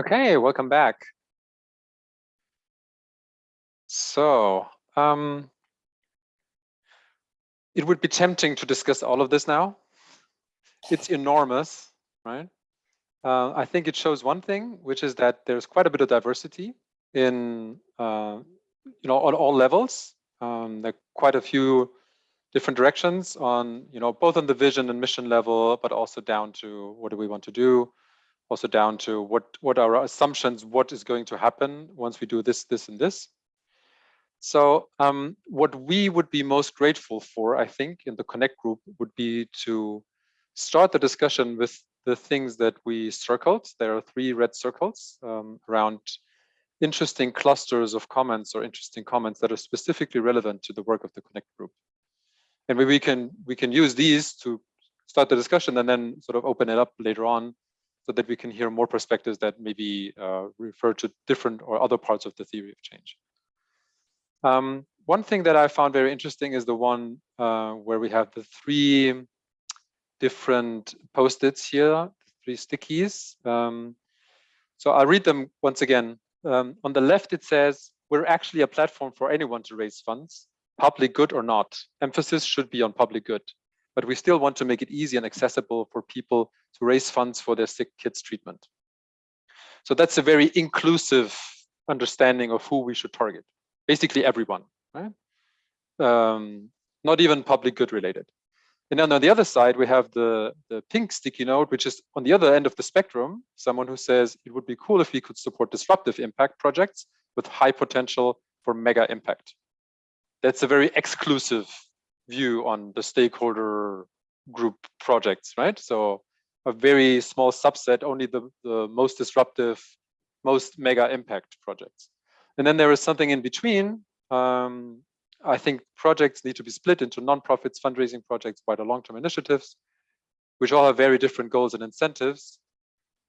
Okay, welcome back. So, um, it would be tempting to discuss all of this now. It's enormous, right? Uh, I think it shows one thing, which is that there's quite a bit of diversity in, uh, you know, on all levels. Um, there are quite a few different directions on, you know, both on the vision and mission level, but also down to what do we want to do, also down to what what are our assumptions, what is going to happen once we do this, this, and this. So um, what we would be most grateful for, I think, in the Connect group would be to start the discussion with the things that we circled. There are three red circles um, around interesting clusters of comments or interesting comments that are specifically relevant to the work of the Connect group. And we can we can use these to start the discussion and then sort of open it up later on so that we can hear more perspectives that maybe uh, refer to different or other parts of the theory of change. Um, one thing that I found very interesting is the one uh, where we have the three different post-its here, three stickies. Um, so I'll read them once again. Um, on the left, it says, we're actually a platform for anyone to raise funds, public good or not. Emphasis should be on public good, but we still want to make it easy and accessible for people to raise funds for their sick kids treatment. So that's a very inclusive understanding of who we should target basically everyone, right? Um, not even public good related. And then on the other side, we have the, the pink sticky note, which is on the other end of the spectrum, someone who says it would be cool if we could support disruptive impact projects with high potential for mega impact. That's a very exclusive view on the stakeholder group projects, right? So a very small subset, only the, the most disruptive, most mega impact projects. And then there is something in between. Um, I think projects need to be split into nonprofits, fundraising projects, wider long-term initiatives, which all have very different goals and incentives.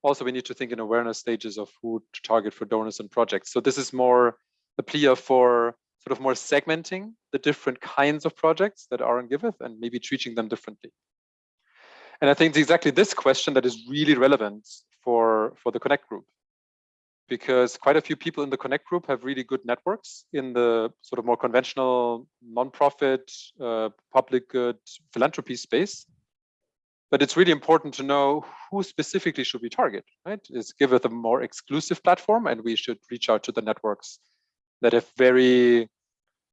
Also, we need to think in awareness stages of who to target for donors and projects. So this is more a plea for sort of more segmenting the different kinds of projects that are in Giveth and maybe treating them differently. And I think it's exactly this question that is really relevant for, for the Connect group because quite a few people in the Connect group have really good networks in the sort of more conventional nonprofit, uh, public good philanthropy space. But it's really important to know who specifically should we target, right? Is Giveth a more exclusive platform and we should reach out to the networks that have very,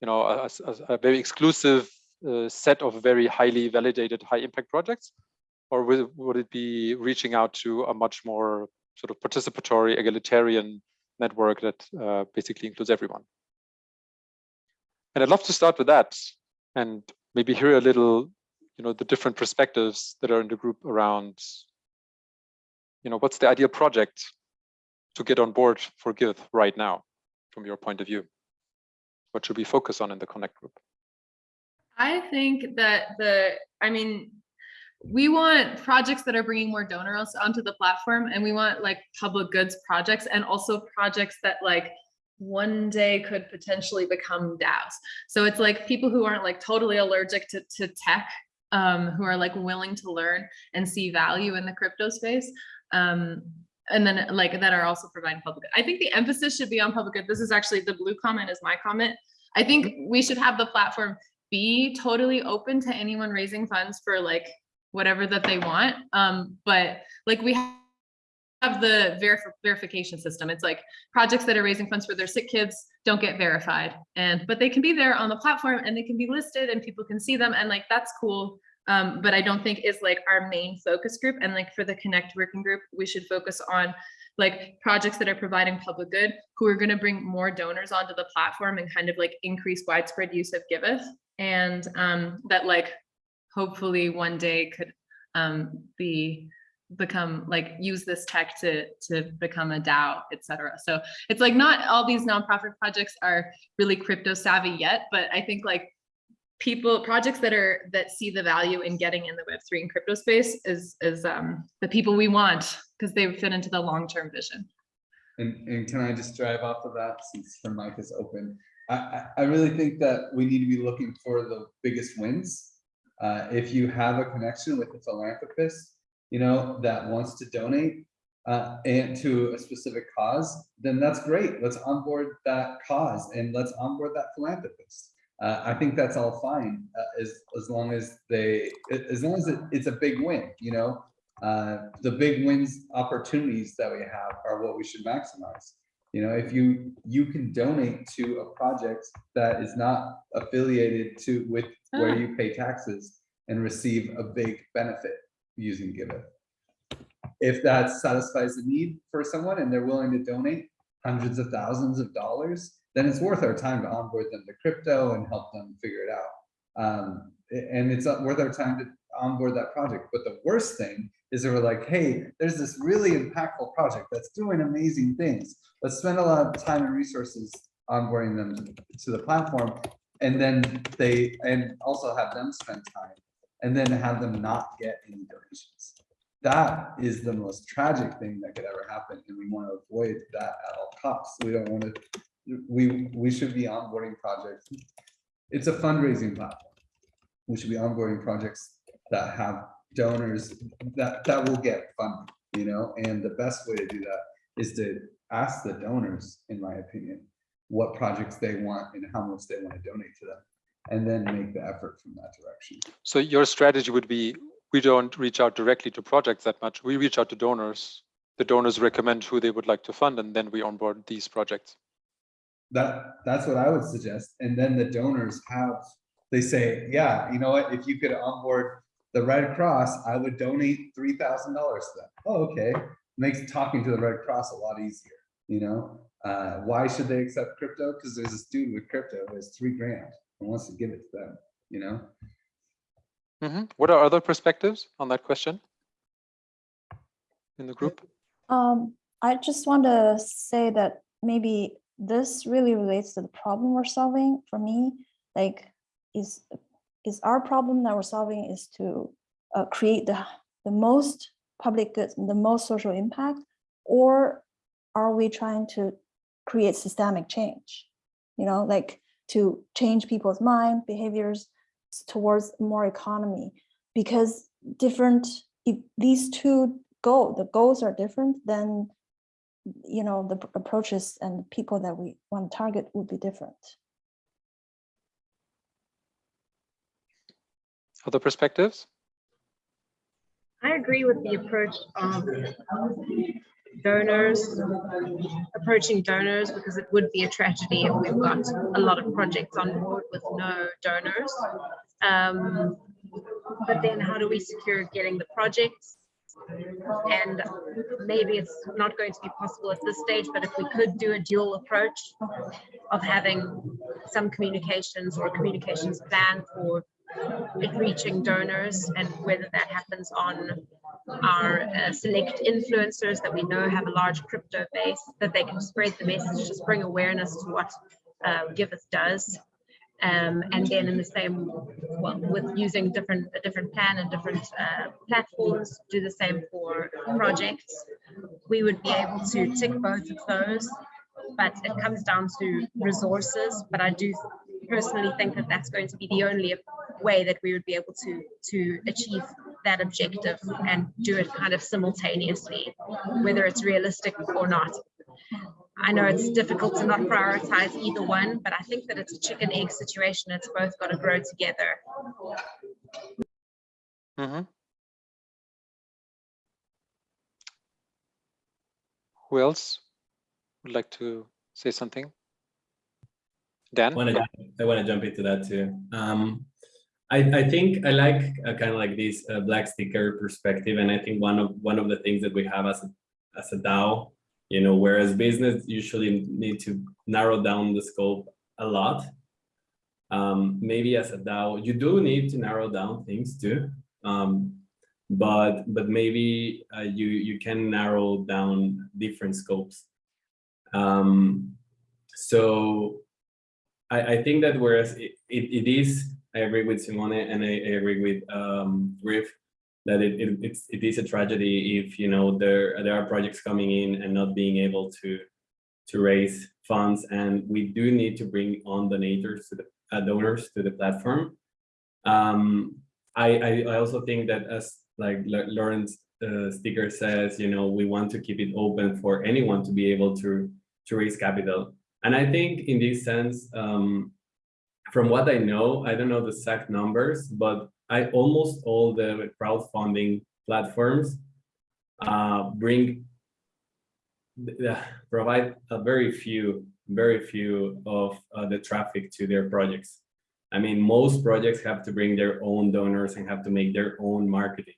you know, a, a, a very exclusive uh, set of very highly validated high impact projects? Or would, would it be reaching out to a much more sort of participatory egalitarian network that uh, basically includes everyone. And I'd love to start with that and maybe hear a little, you know, the different perspectives that are in the group around, you know, what's the ideal project to get on board for Giveth right now, from your point of view? What should we focus on in the Connect group? I think that the, I mean, we want projects that are bringing more donors onto the platform and we want like public goods projects and also projects that like one day could potentially become DAOs. So it's like people who aren't like totally allergic to, to tech, um, who are like willing to learn and see value in the crypto space. Um, and then like that are also providing public. I think the emphasis should be on public good. This is actually the blue comment is my comment. I think we should have the platform be totally open to anyone raising funds for like whatever that they want. Um, but like we have the verif verification system. It's like projects that are raising funds for their sick kids don't get verified and but they can be there on the platform and they can be listed and people can see them and like that's cool. Um, but I don't think is like our main focus group and like for the connect working group we should focus on like projects that are providing public good who are going to bring more donors onto the platform and kind of like increase widespread use of Giveth and um, that like hopefully one day could um, be become like use this tech to to become a DAO, etc. So it's like not all these nonprofit projects are really crypto savvy yet, but I think like people projects that are that see the value in getting in the web3 and crypto space is is um the people we want because they fit into the long-term vision and, and can i just drive off of that since the mic is open I, I really think that we need to be looking for the biggest wins uh, if you have a connection with a philanthropist, you know, that wants to donate, uh, and to a specific cause, then that's great. Let's onboard that cause and let's onboard that philanthropist. Uh, I think that's all fine uh, as as long as they as long as it, it's a big win. You know, uh, the big wins opportunities that we have are what we should maximize. You know, if you you can donate to a project that is not affiliated to with where Ah. you pay taxes and receive a big benefit using Giveth. If that satisfies the need for someone and they're willing to donate hundreds of thousands of dollars, then it's worth our time to onboard them to crypto and help them figure it out. Um, and it's worth our time to onboard that project. But the worst thing is that we're like, hey, there's this really impactful project that's doing amazing things. Let's spend a lot of time and resources onboarding them to- to the platform. And then they, and also have them spend time and then have them not get any donations. That is the most tragic thing that could ever happen. And we want to avoid that at all costs. We don't want to, we, we should be onboarding projects. It's a fundraising platform. We should be onboarding projects that have donors that, that will get funded, you know? And the best way to do that is to ask the donors, in my opinion, what projects they want and how much they want to donate to them. And then make the effort from that direction. So your strategy would be, we don't reach out directly to projects that much. We reach out to donors. The donors recommend who they would like to fund, and then we onboard these projects. That, that's what I would suggest. And then the donors have, they say, yeah, you know what, if you could onboard the Red Cross, I would donate three thousand dollars to them. Oh, okay. Makes talking to the Red Cross a lot easier, you know? Uh, why should they accept crypto? Because there's a student with crypto who has three grand and wants to give it to them, you know? Mhm. What are other perspectives on that question? In the group? Um, I just want to say that maybe this really relates to the problem we're solving for me. Like, is is our problem that we're solving is to uh, create the the most public goods, the most social impact, or are we trying to create systemic change? You know, like to change people's mind, behaviors towards more economy, because different if these two goal the goals are different, then you know the approaches and people that we want to target would be different. Other perspectives? I agree with the approach of donors, approaching donors, because it would be a tragedy if we've got a lot of projects on board with no donors. Um, but then how do we secure getting the projects? And maybe it's not going to be possible at this stage, but if we could do a dual approach of having some communications or communications plan for it reaching donors and whether that happens on our uh, select influencers that we know have a large crypto base that they can spread the message just bring awareness to what uh, does um, and then in the same well, with using different a different plan and different uh, platforms do the same for projects we would be able to tick both of those but it comes down to resources but I do personally think that that's going to be the only way that we would be able to to achieve that objective and do it kind of simultaneously, whether it's realistic or not. I know it's difficult to not prioritize either one, but I think that it's a chicken egg situation. It's both got to grow together. Mhm. Who else would like to say something? Dan? wanna jump- I want to jump into that too. Um, I, I think I like uh, kind of like this uh, black sticker perspective, and I think one of one of the things that we have as a as a DAO, you know, whereas business usually need to narrow down the scope a lot. Um, maybe as a DAO, you do need to narrow down things too. Um, but but maybe uh, you you can narrow down different scopes. Um, so I, I think that whereas it, it, it is, I agree with Simone and I, I agree with um, Griff that it, it, it's, it is a tragedy if, you know, there, there are projects coming in and not being able to, to raise funds. And we do need to bring on donors to the uh, donors to the platform. Um, I, I, I also think that as like Lawrence uh, sticker says, you know, we want to keep it open for anyone to be able to, to raise capital. And I think in this sense, um, from what I know, I don't know the exact numbers, but I almost all the crowdfunding platforms uh, bring uh, provide a very few, very few of uh, the traffic to their projects. I mean, most projects have to bring their own donors and have to make their own marketing.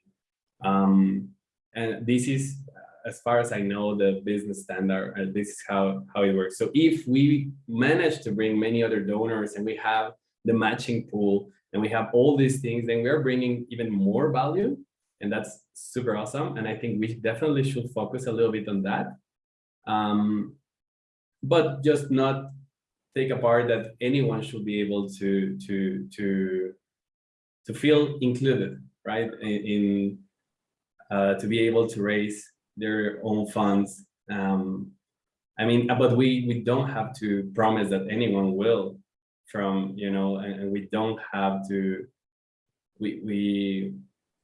Um, and this is, as far as I know, the business standard, and this is how, how it works. So if we manage to bring many other donors and we have the matching pool and we have all these things, then we're bringing even more value. And that's super awesome. And I think we definitely should focus a little bit on that. Um, but just not take apart that anyone should be able to to to to feel included right in, in uh, to be able to raise their own funds um, i mean but we we don't have to promise that anyone will from you know and, and we don't have to we we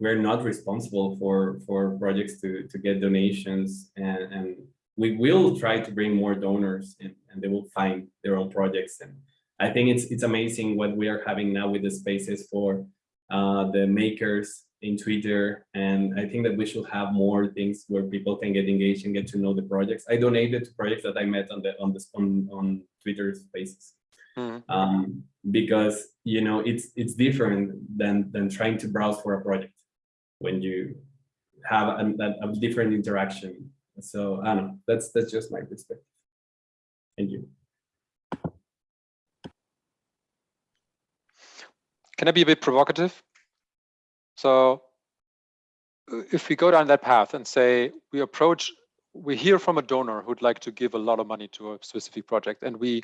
we're not responsible for for projects to to get donations and and we will try to bring more donors and, and they will find their own projects. And I think it's it's amazing what we are having now with the spaces for uh, the makers in Twitter. And I think that we should have more things where people can get engaged and get to know the projects. I donated to projects that I met on the on the on, on Twitter spaces. Mhm. Um, because you know it's it's different than than trying to browse for a project when you have a, a, a different interaction so I don't know. That's that's just my perspective. Thank you. Can I be a bit provocative? So uh, if we go down that path and say we approach, we hear from a donor who'd like to give a lot of money to a specific project, and we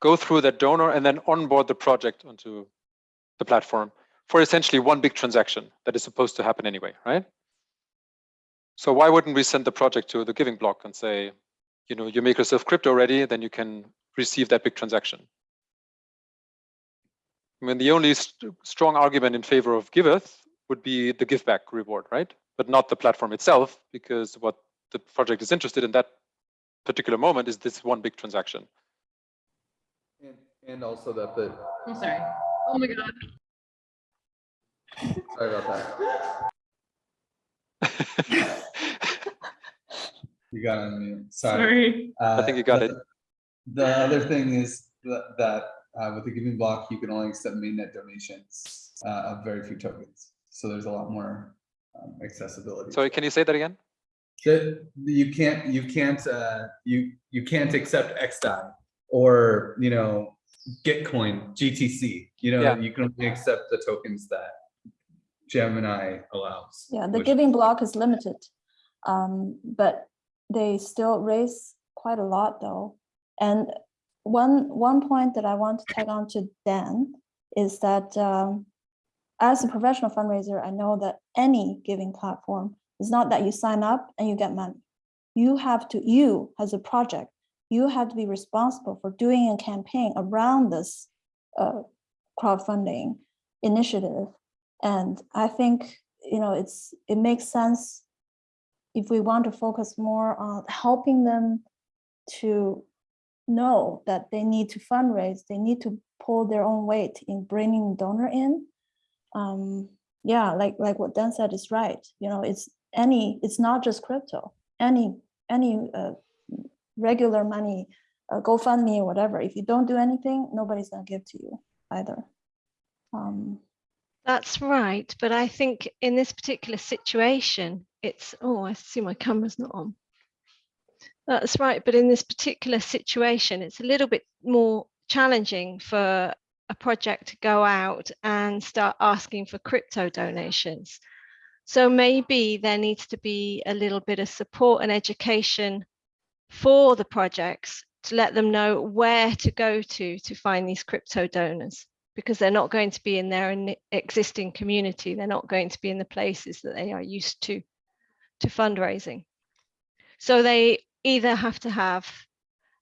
go through that donor and then onboard the project onto the platform for essentially one big transaction that is supposed to happen anyway, right? So why wouldn't we send the project to the Giving Block and say, you know, you make yourself crypto ready, then you can receive that big transaction. I mean, the only st strong argument in favor of Giveth would be the GIVback reward, right? But not the platform itself, because what the project is interested in that particular moment is this one big transaction. And, and also that the, I'm sorry. Oh my God. sorry about that. You got it on mute. Sorry. Sorry. I think you got the- it. The other thing is that, that uh, with the Giving Block, you can only accept mainnet donations uh, of very few tokens. So there's a lot more um, accessibility. Sorry, can you say that again? That you can't, you can't, uh, you, you can't accept XDAI or, you know, Gitcoin, GTC, you know, Yeah. you can only accept the tokens that Gemini allows. Yeah, the Giving Block is limited. Um, but they still raise quite a lot though. And one, one point that I want to tag on to Dan is that um, as a professional fundraiser, I know that any giving platform is not that you sign up and you get money. You have to, you as a project, you have to be responsible for doing a campaign around this uh, crowdfunding initiative. And I think, you know, it's, it makes sense if we want to focus more on helping them to know that they need to fundraise, they need to pull their own weight in bringing donor in. Um, yeah, like like what Dan said is right. You know, it's any, it's not just crypto. Any any uh, regular money, uh, GoFundMe or whatever. If you don't do anything, nobody's gonna give to you either. Um, That's right, but I think in this particular situation, it's, oh, I see my camera's not on. That's right, but in this particular situation, it's a little bit more challenging for a project to go out and start asking for crypto donations. So maybe there needs to be a little bit of support and education for the projects to let them know where to go to to find these crypto donors because they're not going to be in their existing community. They're not going to be in the places that they are used to to fundraising. So they either have to have,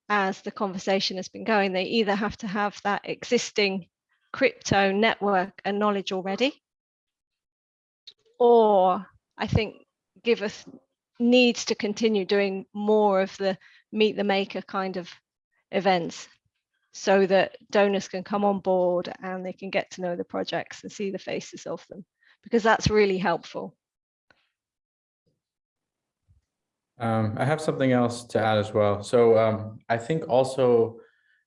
as the conversation has been going, they either have to have that existing crypto network and knowledge already, or I think Giveth needs to continue doing more of the meet the maker kind of events so that donors can come on board and they can get to know the projects and see the faces of them because that's really helpful. Um, I have something else to add as well. So um, I think also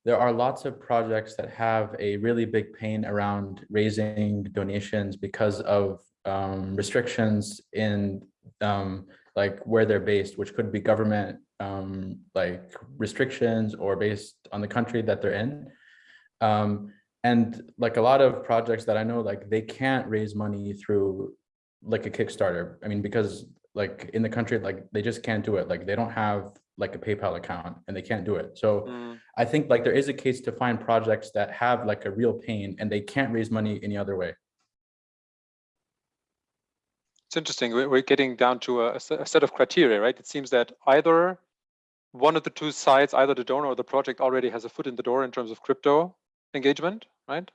there are lots of projects that have a really big pain around raising donations because of um, restrictions in um, like where they're based, which could be government um, like restrictions or based on the country that they're in. Um, and like a lot of projects that I know, like they can't raise money through like a Kickstarter. I mean, because like in the country, like they just can't do it. Like they don't have like a PayPal account and they can't do it. So Mm. I think like there is a case to find projects that have like a real pain and they can't raise money any other way. It's interesting. We're, getting down to a set of criteria, right? It seems that either one of the two sides, either the donor or the project already has a foot in the door in terms of crypto engagement, right?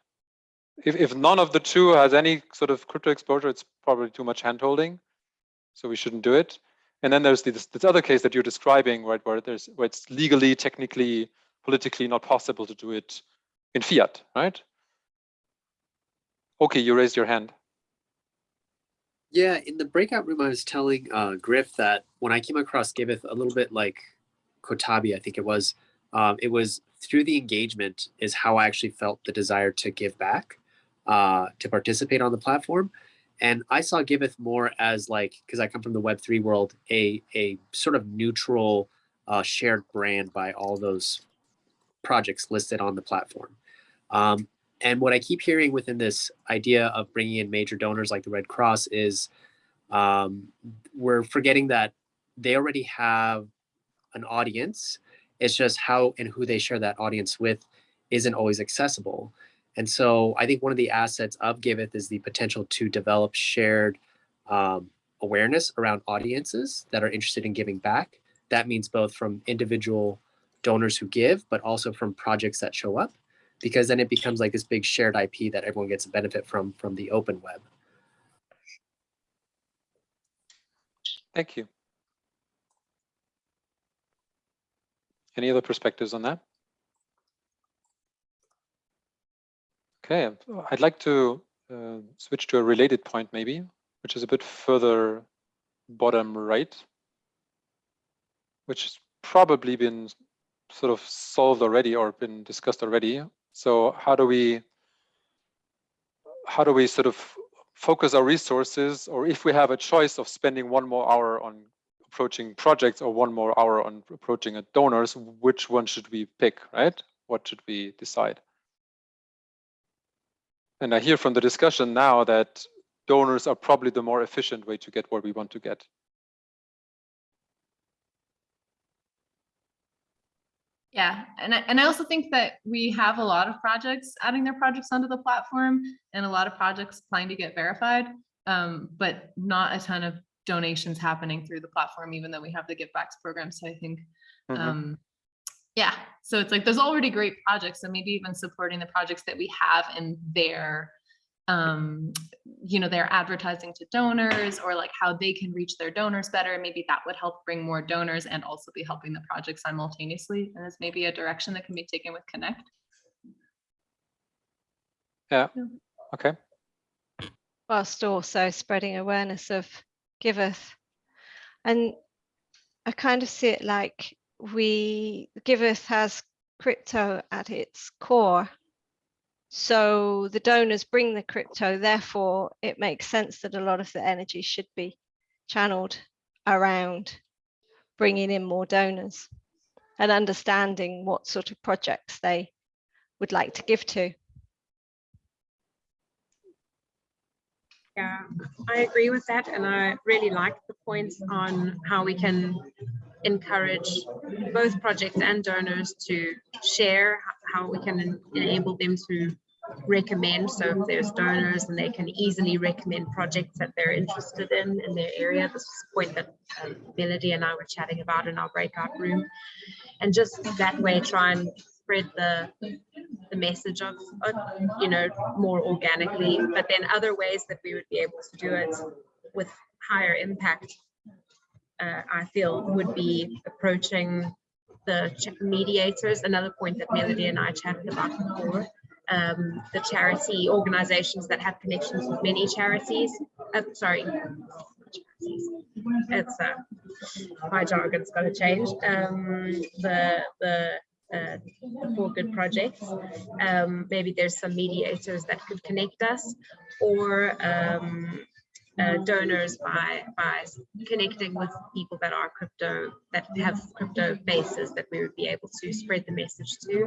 If, if none of the two has any sort of crypto exposure, it's probably too much handholding. So we shouldn't do it. And then there's this, this other case that you're describing, right, where there's where it's legally, technically, politically not possible to do it in fiat, right? Okay, you raised your hand. Yeah, in the breakout room, I was telling uh, Griff that when I came across Giveth, a little bit like Kotabi, I think it was, um, it was through the engagement is how I actually felt the desire to give back, uh, to participate on the platform. And I saw Giveth more as like, because I come from the Web3 world, a, a sort of neutral uh, shared brand by all those projects listed on the platform. Um, and what I keep hearing within this idea of bringing in major donors like the Red Cross is um, we're forgetting that they already have an audience. It's just how and who they share that audience with isn't always accessible. And so I think one of the assets of Giveth is the potential to develop shared um, awareness around audiences that are interested in giving back. That means both from individual donors who give, but also from projects that show up because then it becomes like this big shared IP that everyone gets a benefit from from the open web. Thank you. Any other perspectives on that? Okay, I'd like to uh, switch to a related point maybe, which is a bit further bottom right, which has probably been sort of solved already or been discussed already. So how do we how do we sort of focus our resources or if we have a choice of spending one more hour on approaching projects or one more hour on approaching donors, which one should we pick, right? What should we decide? And I hear from the discussion now that donors are probably the more efficient way to get what we want to get. Yeah, and I, and I also think that we have a lot of projects adding their projects onto the platform and a lot of projects applying to get verified, um, but not a ton of donations happening through the platform, even though we have the GIVbacks program. So I think, Mhm. um, yeah, so it's like there's already great projects. So maybe even supporting the projects that we have in their, um, you know, they're advertising to donors or like how they can reach their donors better. Maybe that would help bring more donors and also be helping the project simultaneously. And it's maybe a direction that can be taken with Connect. Yeah, okay. whilst also spreading awareness of Giveth. And I kind of see it like we, Giveth has crypto at its core. So the donors bring the crypto, therefore it makes sense that a lot of the energy should be channeled around bringing in more donors and understanding what sort of projects they would like to give to. Yeah, I agree with that. And I really like the points on how we can encourage both projects and donors to share, how we can enable them to recommend. So if there's donors and they can easily recommend projects that they're interested in in their area. This is a point that um, Melody and I were chatting about in our breakout room. And just that way, try and spread the the message of, of, you know, more organically, but then other ways that we would be able to do it with higher impact uh, I feel would be approaching the mediators, another point that Melody and I chatted about before. Um, the charity organizations that have connections with many charities. Uh, sorry. It's uh, my jargon's got to change. Um, the the uh, for good projects. Um, maybe there's some mediators that could connect us, or um, uh, donors by by connecting with people that are crypto that have crypto bases that we would be able to spread the message to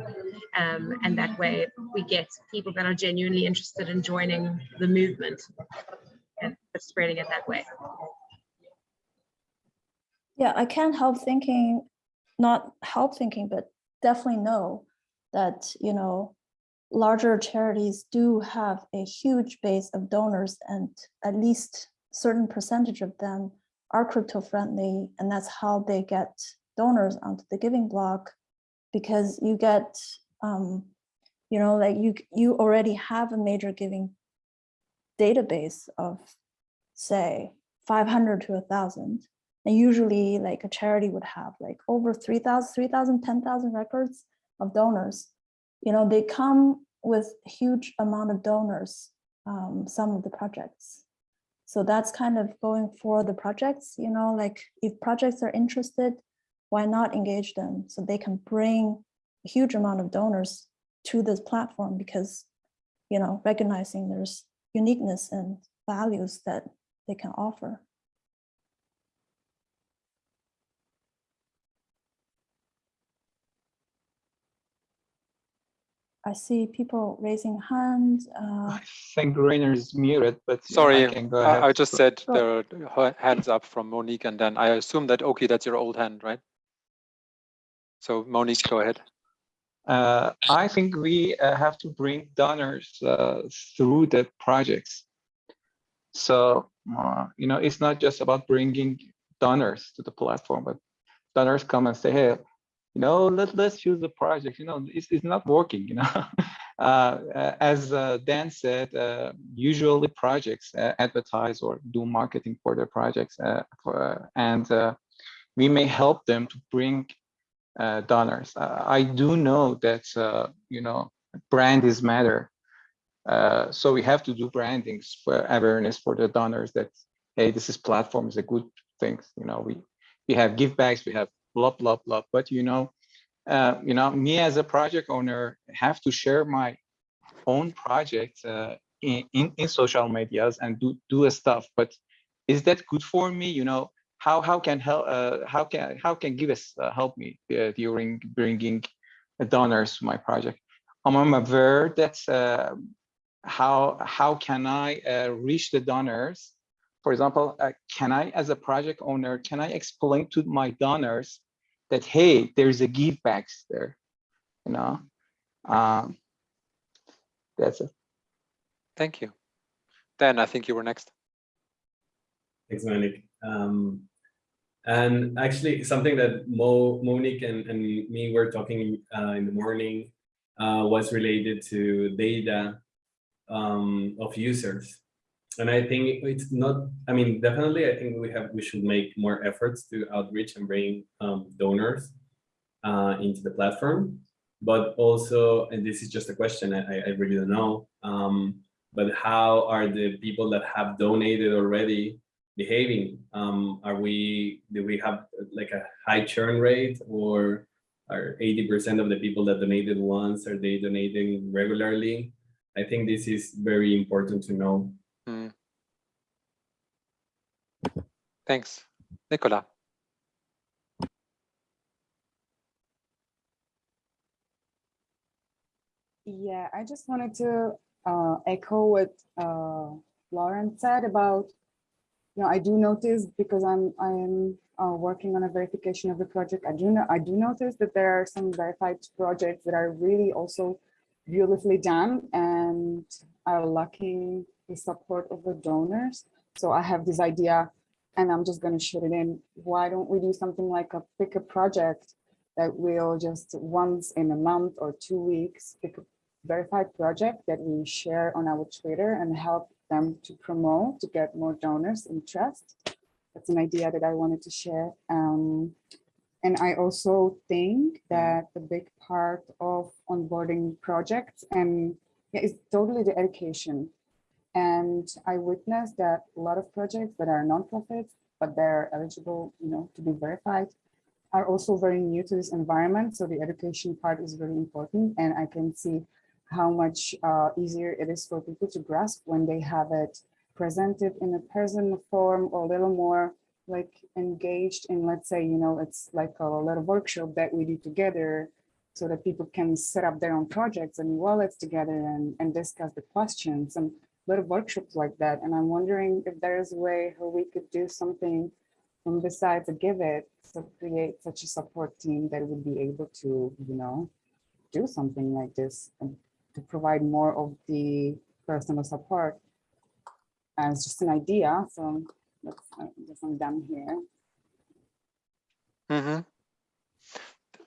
um, and that way we get people that are genuinely interested in joining the movement and spreading it that way. Yeah, I can't help thinking, not help thinking, but definitely know that, you know, larger charities do have a huge base of donors and at least certain percentage of them are crypto friendly and that's how they get donors onto the Giving Block because you get um you know like you you already have a major giving database of say 500 to a thousand and usually like a charity would have like over 3000 3000 10000 records of donors you know they come with huge amount of donors um, some of the projects. So that's kind of going for the projects you know like if projects are interested why not engage them? So they can bring a huge amount of donors to this platform because you know recognizing there's uniqueness and values that they can offer I see people raising hands. Uh, I think Rainer is muted, but Sorry, I can go I, ahead. I just said Go. there are hands up from Monique and then I assume that, okay, that's your old hand, right? So Monique, go ahead. Uh, I think we uh, have to bring donors uh, through the projects. So, uh, you know, it's not just about bringing donors to the platform, but donors come and say, hey, you know, let, let's use the project, you know, it's, it's not working, you know. uh, as uh, Dan said, uh, usually projects uh, advertise or do marketing for their projects uh, for, and uh, we may help them to bring donors. I do know that, you know, brand is matter. So we have to do brandings for awareness for the donors that, hey, this is platform is a good thing. You know, we, we have GIVbacks, we have blah, blah, blah. But, you know, uh, you know, me as a project owner have to share my own project uh, in, in, in social medias and do, do stuff. But is that good for me? You know, how how can help uh, how can how can give us uh, help me uh, during bringing donors to my project i'm, aware that uh, how how can i reach the donors for example uh, can i as a project owner can i explain to my donors that hey there's a GIVbacks there you know um that's it Thank you. Dan, I think you were next. Thanks, Monique. Um, and actually, something that Mo, Monique and, and me were talking uh, in the morning uh, was related to data um, of users. And I think it's not, I mean, definitely, I think we have, we should make more efforts to outreach and bring um, donors uh, into the platform. But also, and this is just a question, I, I really don't know, um, but how are the people that have donated already behaving? Um, are we, do we have like a high churn rate or are 80% of the people that donated once, are they donating regularly? I think this is very important to know. Mm. Thanks. Nicola. Yeah, I just wanted to uh, echo what uh, Lauren said about, you know, I do notice because I'm I'm uh, working on a verification of the project. I do know I do notice that there are some verified projects that are really also beautifully done and are lacking the support of the donors. So I have this idea, and I'm just going to shoot it in. Why don't we do something like a pick a project that will just once in a month or two weeks pick a verified project that we share on our Twitter and help them to promote to get more donors interest. that's an idea that I wanted to share. Um, and I also think that the big part of onboarding projects and yeah, is totally the education. And I witnessed that a lot of projects that are nonprofits, but they're eligible, you know, to be verified, are also very new to this environment. So the education part is really important. And I can see how much uh, easier it is for people to grasp when they have it presented in a person form or a little more like engaged in, let's say, you know, it's like a little workshop that we do together so that people can set up their own projects and wallets together and, and discuss the questions and little workshops like that. And I'm wondering if there's a way how we could do something from besides the give it, to create such a support team that would be able to, you know, do something like this and to provide more of the personal support as just an idea. So let's, I guess I'm done here. Mhm.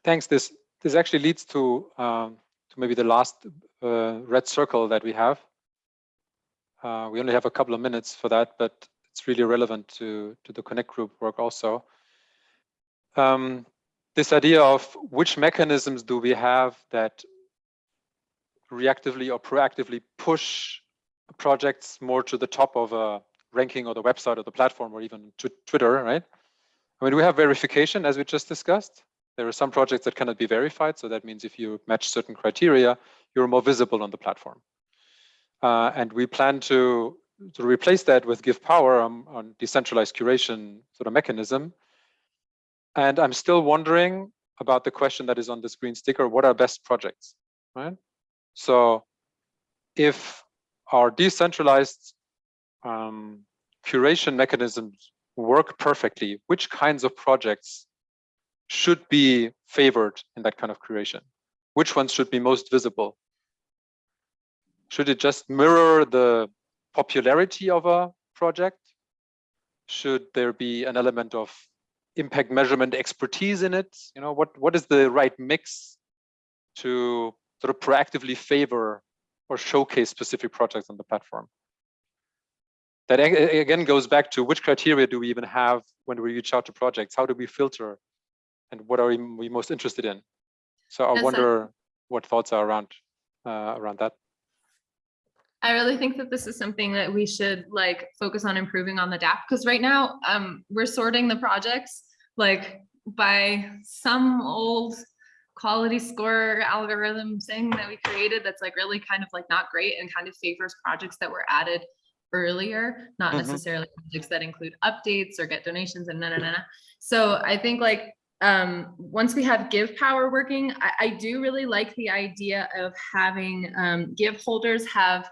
Thanks. This this actually leads to um, to maybe the last uh, red circle that we have. Uh, we only have a couple of minutes for that, but it's really relevant to to the Connect group work also. Um, this idea of which mechanisms do we have that reactively or proactively push projects more to the top of a ranking or the website or the platform or even to Twitter, right? I mean, we have verification as we just discussed. There are some projects that cannot be verified. So that means if you match certain criteria, you're more visible on the platform. Uh, and we plan to, to replace that with GIVpower on, on decentralized curation sort of mechanism. And I'm still wondering about the question that is on this green sticker, what are best projects, right? So if our decentralized um, curation mechanisms work perfectly, which kinds of projects should be favored in that kind of curation? Which ones should be most visible? Should it just mirror the popularity of a project? Should there be an element of impact measurement expertise in it? You know, what, what is the right mix to sort of proactively favor or showcase specific projects on the platform? That again goes back to which criteria do we even have when we reach out to projects? How do we filter? And what are we most interested in? So I Yes, I- wonder what thoughts are around uh, around that. I really think that this is something that we should like focus on improving on the DApp because right now um we're sorting the projects like by some old quality score algorithm thing that we created that's like really kind of like not great and kind of favors projects that were added earlier, not Mhm. necessarily projects that include updates or get donations and na na. na. So I think like um, once we have GIVpower working, I, I do really like the idea of having um, GIV holders have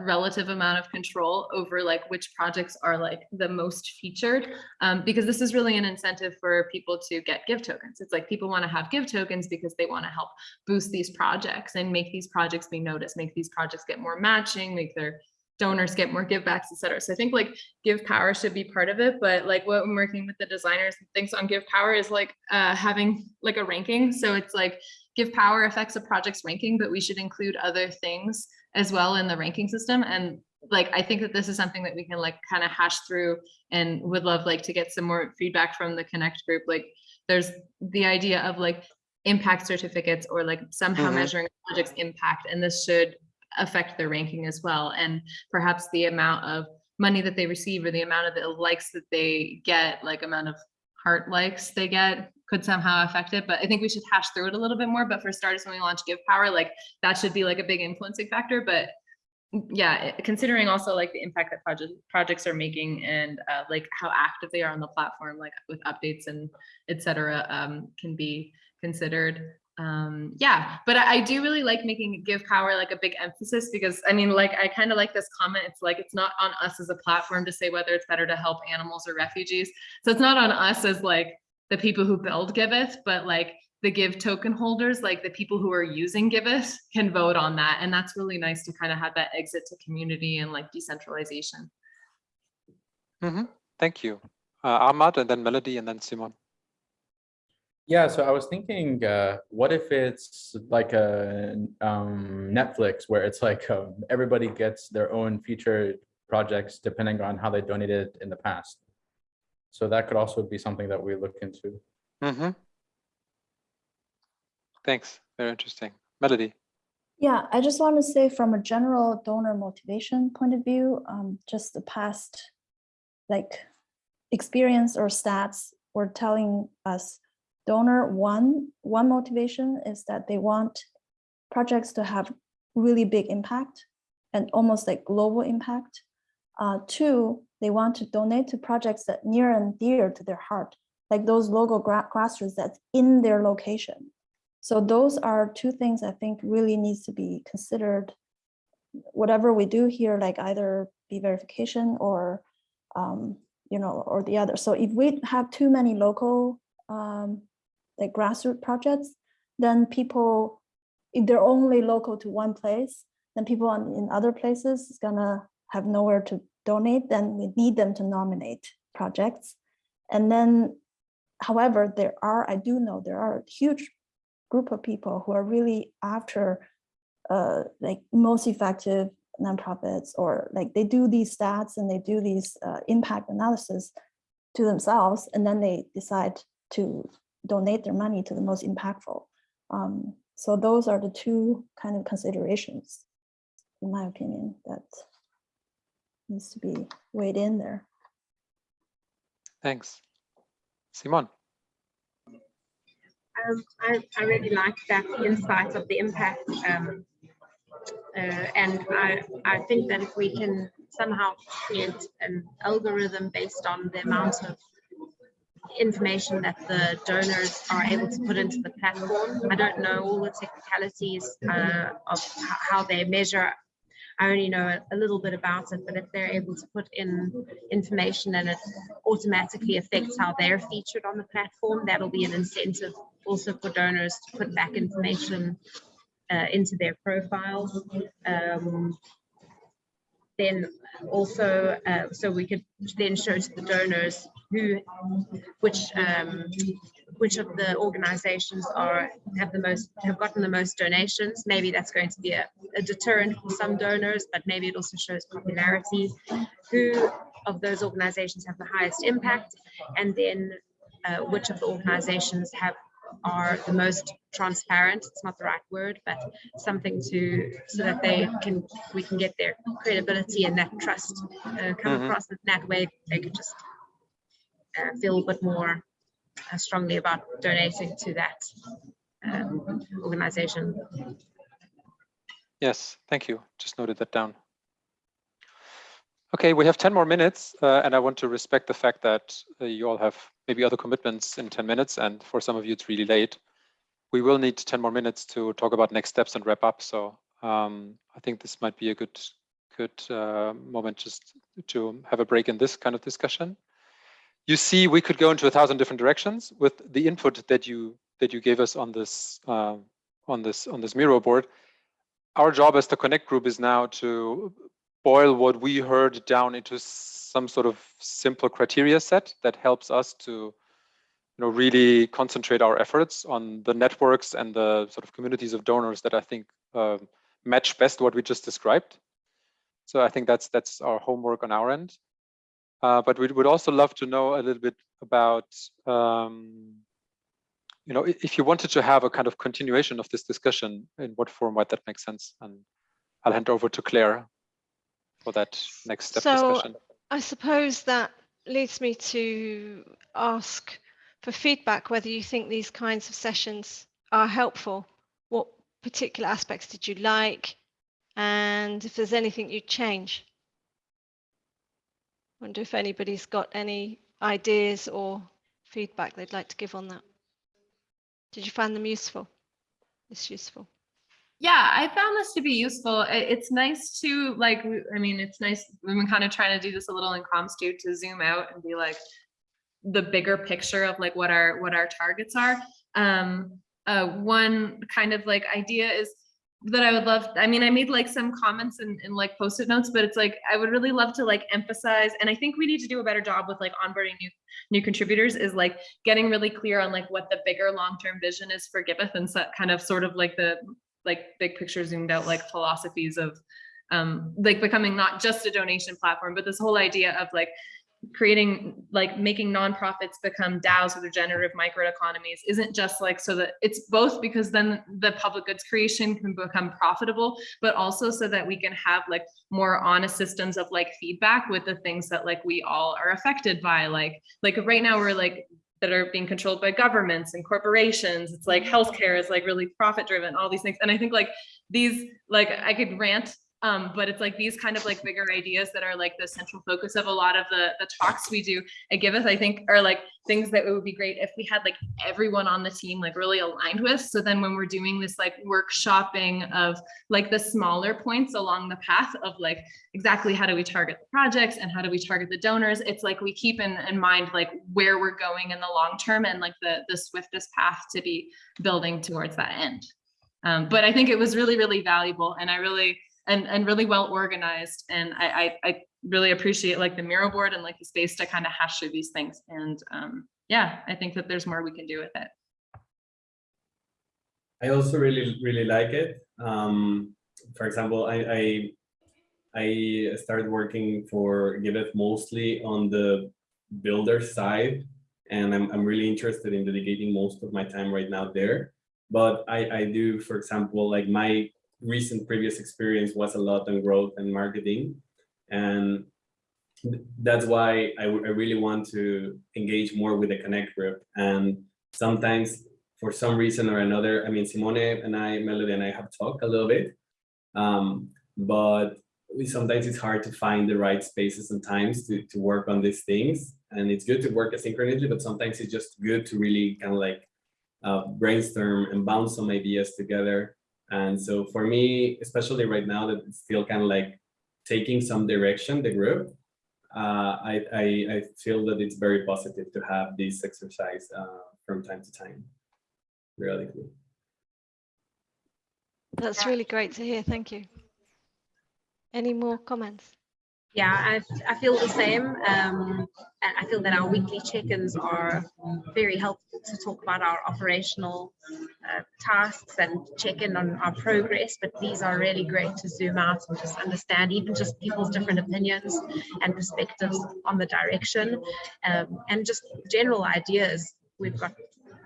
relative amount of control over like which projects are like the most featured um, because this is really an incentive for people to get GIV tokens. It's like people want to have GIV tokens because they want to help boost these projects and make these projects be noticed, make these projects get more matching, make their donors get more GIVbacks, et cetera. So I think like GIVpower should be part of it, but like what I'm working with the designers and things on GIVpower is like uh, having like a ranking. So it's like GIVpower affects a project's ranking, but we should include other things as well in the ranking system. And like, I think that this is something that we can like kind of hash through and would love like to get some more feedback from the connect group. Like there's the idea of like impact certificates or like somehow Mhm. measuring a project's impact. And this should affect their ranking as well. And perhaps the amount of money that they receive or the amount of the likes that they get, like amount of heart likes they get could somehow affect it. But I think we should hash through it a little bit more. But for starters, when we launch Give Power, like that should be like a big influencing factor. But yeah, considering also like the impact that project projects are making and uh, like how active they are on the platform, like with updates and et cetera, um, can be considered. Um, yeah, but I, I do really like making GIVpower like a big emphasis because I mean, like I kind of like this comment. It's like it's not on us as a platform to say whether it's better to help animals or refugees. So it's not on us as like the people who build Giveth, but like the GIV token holders, like the people who are using Giveth can vote on that. And that's really nice to kind of have that exit to community and like decentralization. Mhm. Thank you. Uh, Ahmad and then Melody and then Simon. Yeah, so I was thinking, uh, what if it's like a um, Netflix where it's like um, everybody gets their own featured projects depending on how they donated in the past. So that could also be something that we look into. Mm-hmm. Thanks. Very interesting. Melody. Yeah, I just want to say from a general donor motivation point of view, um, just the past like experience or stats were telling us donor one, one motivation is that they want projects to have really big impact and almost like global impact. Uh, two, they want to donate to projects that near and dear to their heart, like those local grassroots that's in their location. So those are two things I think really needs to be considered. Whatever we do here, like either be verification or, um, you know, or the other. So if we have too many local, um, like grassroots projects, then people, if they're only local to one place, then people in other places is gonna have nowhere to donate, then we need them to nominate projects. And then, however, there are, I do know there are a huge group of people who are really after uh, like most effective nonprofits or like they do these stats and they do these uh, impact analysis to themselves and then they decide to donate their money to the most impactful. Um, so those are the two kind of considerations, in my opinion, that needs to be weighed in there. Thanks. Simon. Um, I, I really like that insight of the impact. Um, uh, and I, I think that if we can somehow create an algorithm based on the amount of information that the donors are able to put into the platform. I don't know all the technicalities uh, of how they measure. I only know a, a little bit about it, but if they're able to put in information and it automatically affects how they're featured on the platform, that'll be an incentive also for donors to put back information uh, into their profiles. Um, then also, uh, so we could then show to the donors who, which, um, which of the organizations are have the most have gotten the most donations. Maybe that's going to be a, a deterrent for some donors, but maybe it also shows popularity. Who of those organizations have the highest impact, and then uh, which of the organizations have are the most transparent it's not the right word but something to so that they can we can get their credibility and that trust uh, come Mhm. across in that way they could just feel a bit more uh, strongly about donating to that um, organization Yes, thank you. Just noted that down. Okay, we have 10 more minutes, uh, and I want to respect the fact that uh, you all have maybe other commitments in 10 minutes, and for some of you it's really late. We will need 10 more minutes to talk about next steps and wrap up. So um, I think this might be a good, good uh, moment just to have a break in this kind of discussion. You see, we could go into a thousand different directions with the input that you that you gave us on this uh, on this on this Miro board our job as the Connect group is now to boil what we heard down into some sort of simple criteria set that helps us to you know really concentrate our efforts on the networks and the sort of communities of donors that I think uh, match best what we just described. So I think that's that's our homework on our end. Uh, but we would also love to know a little bit about um, you know, if you wanted to have a kind of continuation of this discussion, in what format that makes sense. And I'll hand over to Claire for that next step So discussion. I suppose that leads me to ask for feedback whether you think these kinds of sessions are helpful. What particular aspects did you like? And if there's anything you'd change? Wonder if anybody's got any ideas or feedback they'd like to give on that. Did you find them useful? It's useful. Yeah, I found this to be useful. It's nice to like, I mean, it's nice, we've been kind of trying to do this a little in comms too, to zoom out and be like the bigger picture of like what our, what our targets are. Um, uh, one kind of like idea is that I would love, I mean, I made like some comments in, in like post-it notes, but it's like, I would really love to like emphasize, and I think we need to do a better job with like onboarding new, new contributors is like getting really clear on like what the bigger long-term vision is for Giveth and so kind of sort of like the like big picture zoomed out like philosophies of um like becoming not just a donation platform but this whole idea of like creating like making nonprofits become DAOs or regenerative microeconomies isn't just like so that it's both because then the public goods creation can become profitable, but also so that we can have like more honest systems of like feedback with the things that like we all are affected by. Like like right now we're like that are being controlled by governments and corporations. It's like mm-hmm. healthcare is like really profit driven, all these things. And I think like these like I could rant um, but it's like these kind of like bigger ideas that are like the central focus of a lot of the, the talks we do at Giveth, I think are like things that it would be great if we had like everyone on the team like really aligned with. So then when we're doing this like workshopping of like the smaller points along the path of like exactly how do we target the projects and how do we target the donors, it's like we keep in, in mind like where we're going in the long term and like the, the swiftest path to be building towards that end. Um, but I think it was really, really valuable. And I really, and and really well organized. And I, I, I really appreciate like the Miro board and like the space to kind of hash through these things. And um, yeah, I think that there's more we can do with it. I also really, really like it. Um, for example, I, I, I started working for Giveth mostly on the builder side, and I'm, I'm really interested in dedicating most of my time right now there. But I, I do, for example, like my recent previous experience was a lot on growth and marketing. And that's why I, I really want to engage more with the Connect group. And sometimes for some reason or another, I mean, Simone and I, Melody and I have talked a little bit, um, but sometimes it's hard to find the right spaces and times to, to work on these things. And it's good to work asynchronously, but sometimes it's just good to really kind of like uh, brainstorm and bounce some ideas together and so for me, especially right now that it's still kind of like taking some direction, the group, uh, I, I, I, feel that it's very positive to have this exercise uh, from time to time, periodically. That's really great to hear. Thank you. Any more comments? Yeah, I, I feel the same. Um, and I feel that our weekly check-ins are very helpful to talk about our operational uh, tasks and check in on our progress. But these are really great to zoom out and just understand even just people's different opinions and perspectives on the direction um, and just general ideas. We've got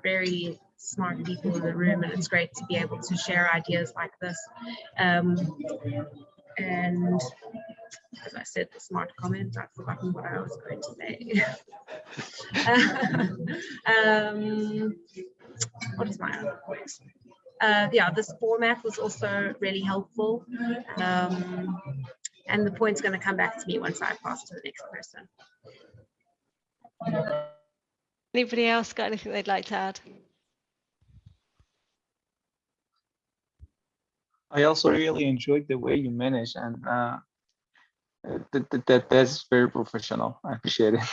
very smart people in the room and it's great to be able to share ideas like this. Um, and as I said, the smart comment, I've forgotten what I was going to say. um, what is my other point? Uh, yeah, this format was also really helpful. Um, and the point's going to come back to me once I pass to the next person. Anybody else got anything they'd like to add? I also really enjoyed the way you manage and uh, that, that, that that's very professional. I appreciate it.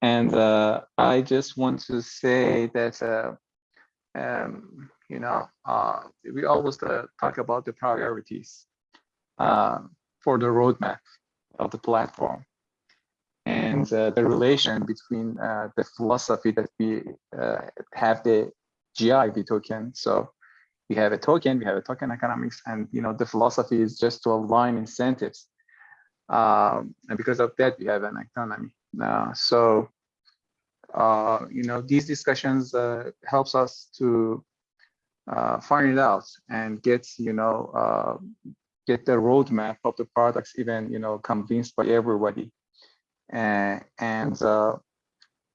And uh, I just want to say that, uh, um, you know, uh, we always uh, talk about the priorities uh, for the roadmap of the platform and uh, the relation between the philosophy that we have the GIV token. So we have a token, we have a token economics, and you know the philosophy is just to align incentives um, and because of that, we have an economy. Uh, so, uh, you know, these discussions uh, helps us to uh, find it out and get, you know, uh, get the roadmap of the products even, you know, convinced by everybody. and uh,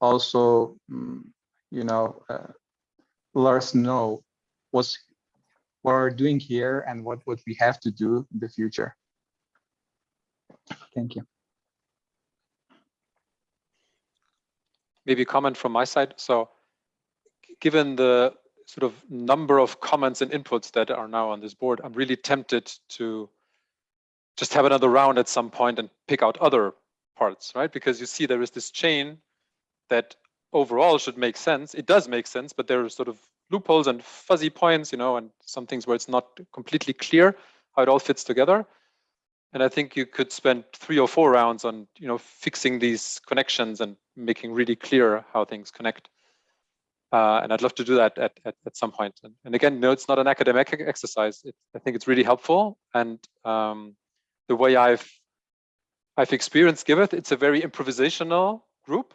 also, mm, you know, let us know what's what we're doing here and what, what we have to do in the future. Thank you. Maybe a comment from my side. So given the sort of number of comments and inputs that are now on this board, I'm really tempted to just have another round at some point and pick out other parts, right? Because you see there is this chain that overall should make sense. It does make sense, but there are sort of loopholes and fuzzy points, you know, and some things where it's not completely clear how it all fits together. And I think you could spend three or four rounds on, you know, fixing these connections and making really clear how things connect. Uh, and I'd love to do that at, at, at some point. And, and, again, no, it's not an academic exercise. It, I think it's really helpful. And um, the way I've I've experienced Giveth, it's a very improvisational group.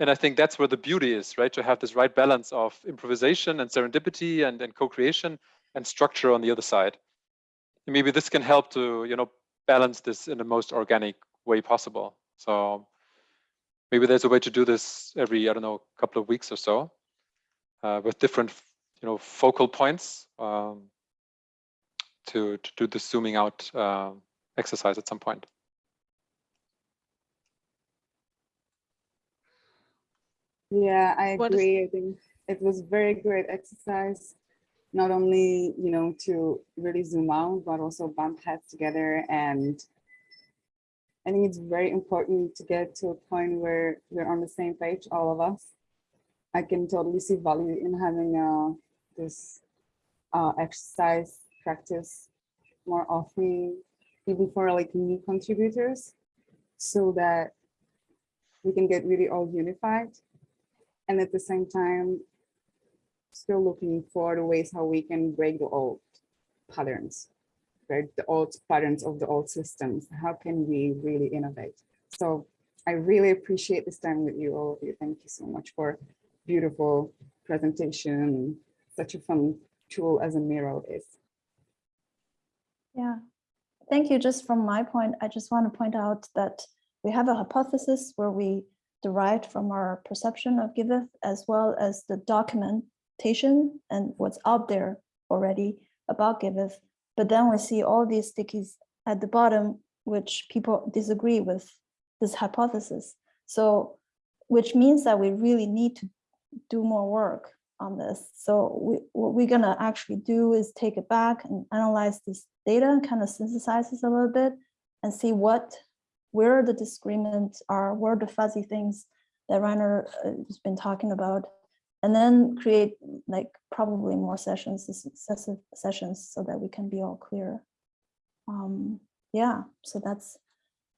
And I think that's where the beauty is, right? To have this right balance of improvisation and serendipity and, and co-creation and structure on the other side. And maybe this can help to, you know, balance this in the most organic way possible. So maybe there's a way to do this every, I don't know, couple of weeks or so uh, with different, you know, focal points um, to, to do the zooming out uh, exercise at some point. Yeah, I What is- agree. I think it was very great exercise. Not only, you know, to really zoom out, but also bump heads together. And I think it's very important to get to a point where we're on the same page, all of us. I can totally see value in having uh, this uh, exercise practice more often, even for like new contributors, so that we can get really all unified and at the same time still looking for the ways how we can break the old patterns right? The old patterns of the old systems. How can we really innovate? So i really appreciate this time with you all of you. Thank you so much for beautiful presentation. Such a fun tool as a Miro is. Yeah, thank you. Just from my point, I just want to point out that we have a hypothesis where we derived from our perception of Giveth as well as the documentation and what's out there already about Giveth. But then we see all these stickies at the bottom, which people disagree with this hypothesis. So, which means that we really need to do more work on this. So we, what we're gonna actually do is take it back and analyze this data, kind of synthesize this a little bit and see what, where the disagreements are, where the fuzzy things that Rainer uh, has been talking about, and then create like probably more sessions, successive sessions so that we can be all clear. Um, yeah, so that's,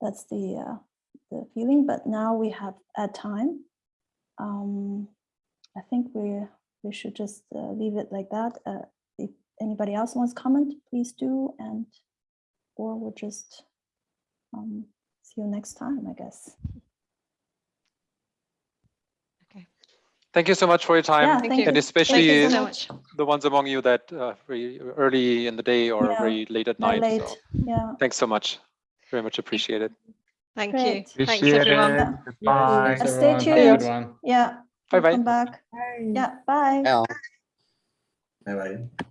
that's the, uh, the feeling, but now we have at time. Um, I think we we should just uh, leave it like that. Uh, if anybody else wants comment, please do, and or we'll just um, see you next time, I guess. Okay. Thank you so much for your time, Yeah, thank and you. especially Thank you so much. the ones among you that uh, very early in the day or Yeah, very late at night. late, So yeah. thanks so much. Very much appreciated. Thank Great. you. Thanks, everyone. it. Goodbye. Thanks, Uh, Stay everyone. Have a good tuned. Yeah. Bye-bye. Come back. Bye. Yeah, bye. Bye bye.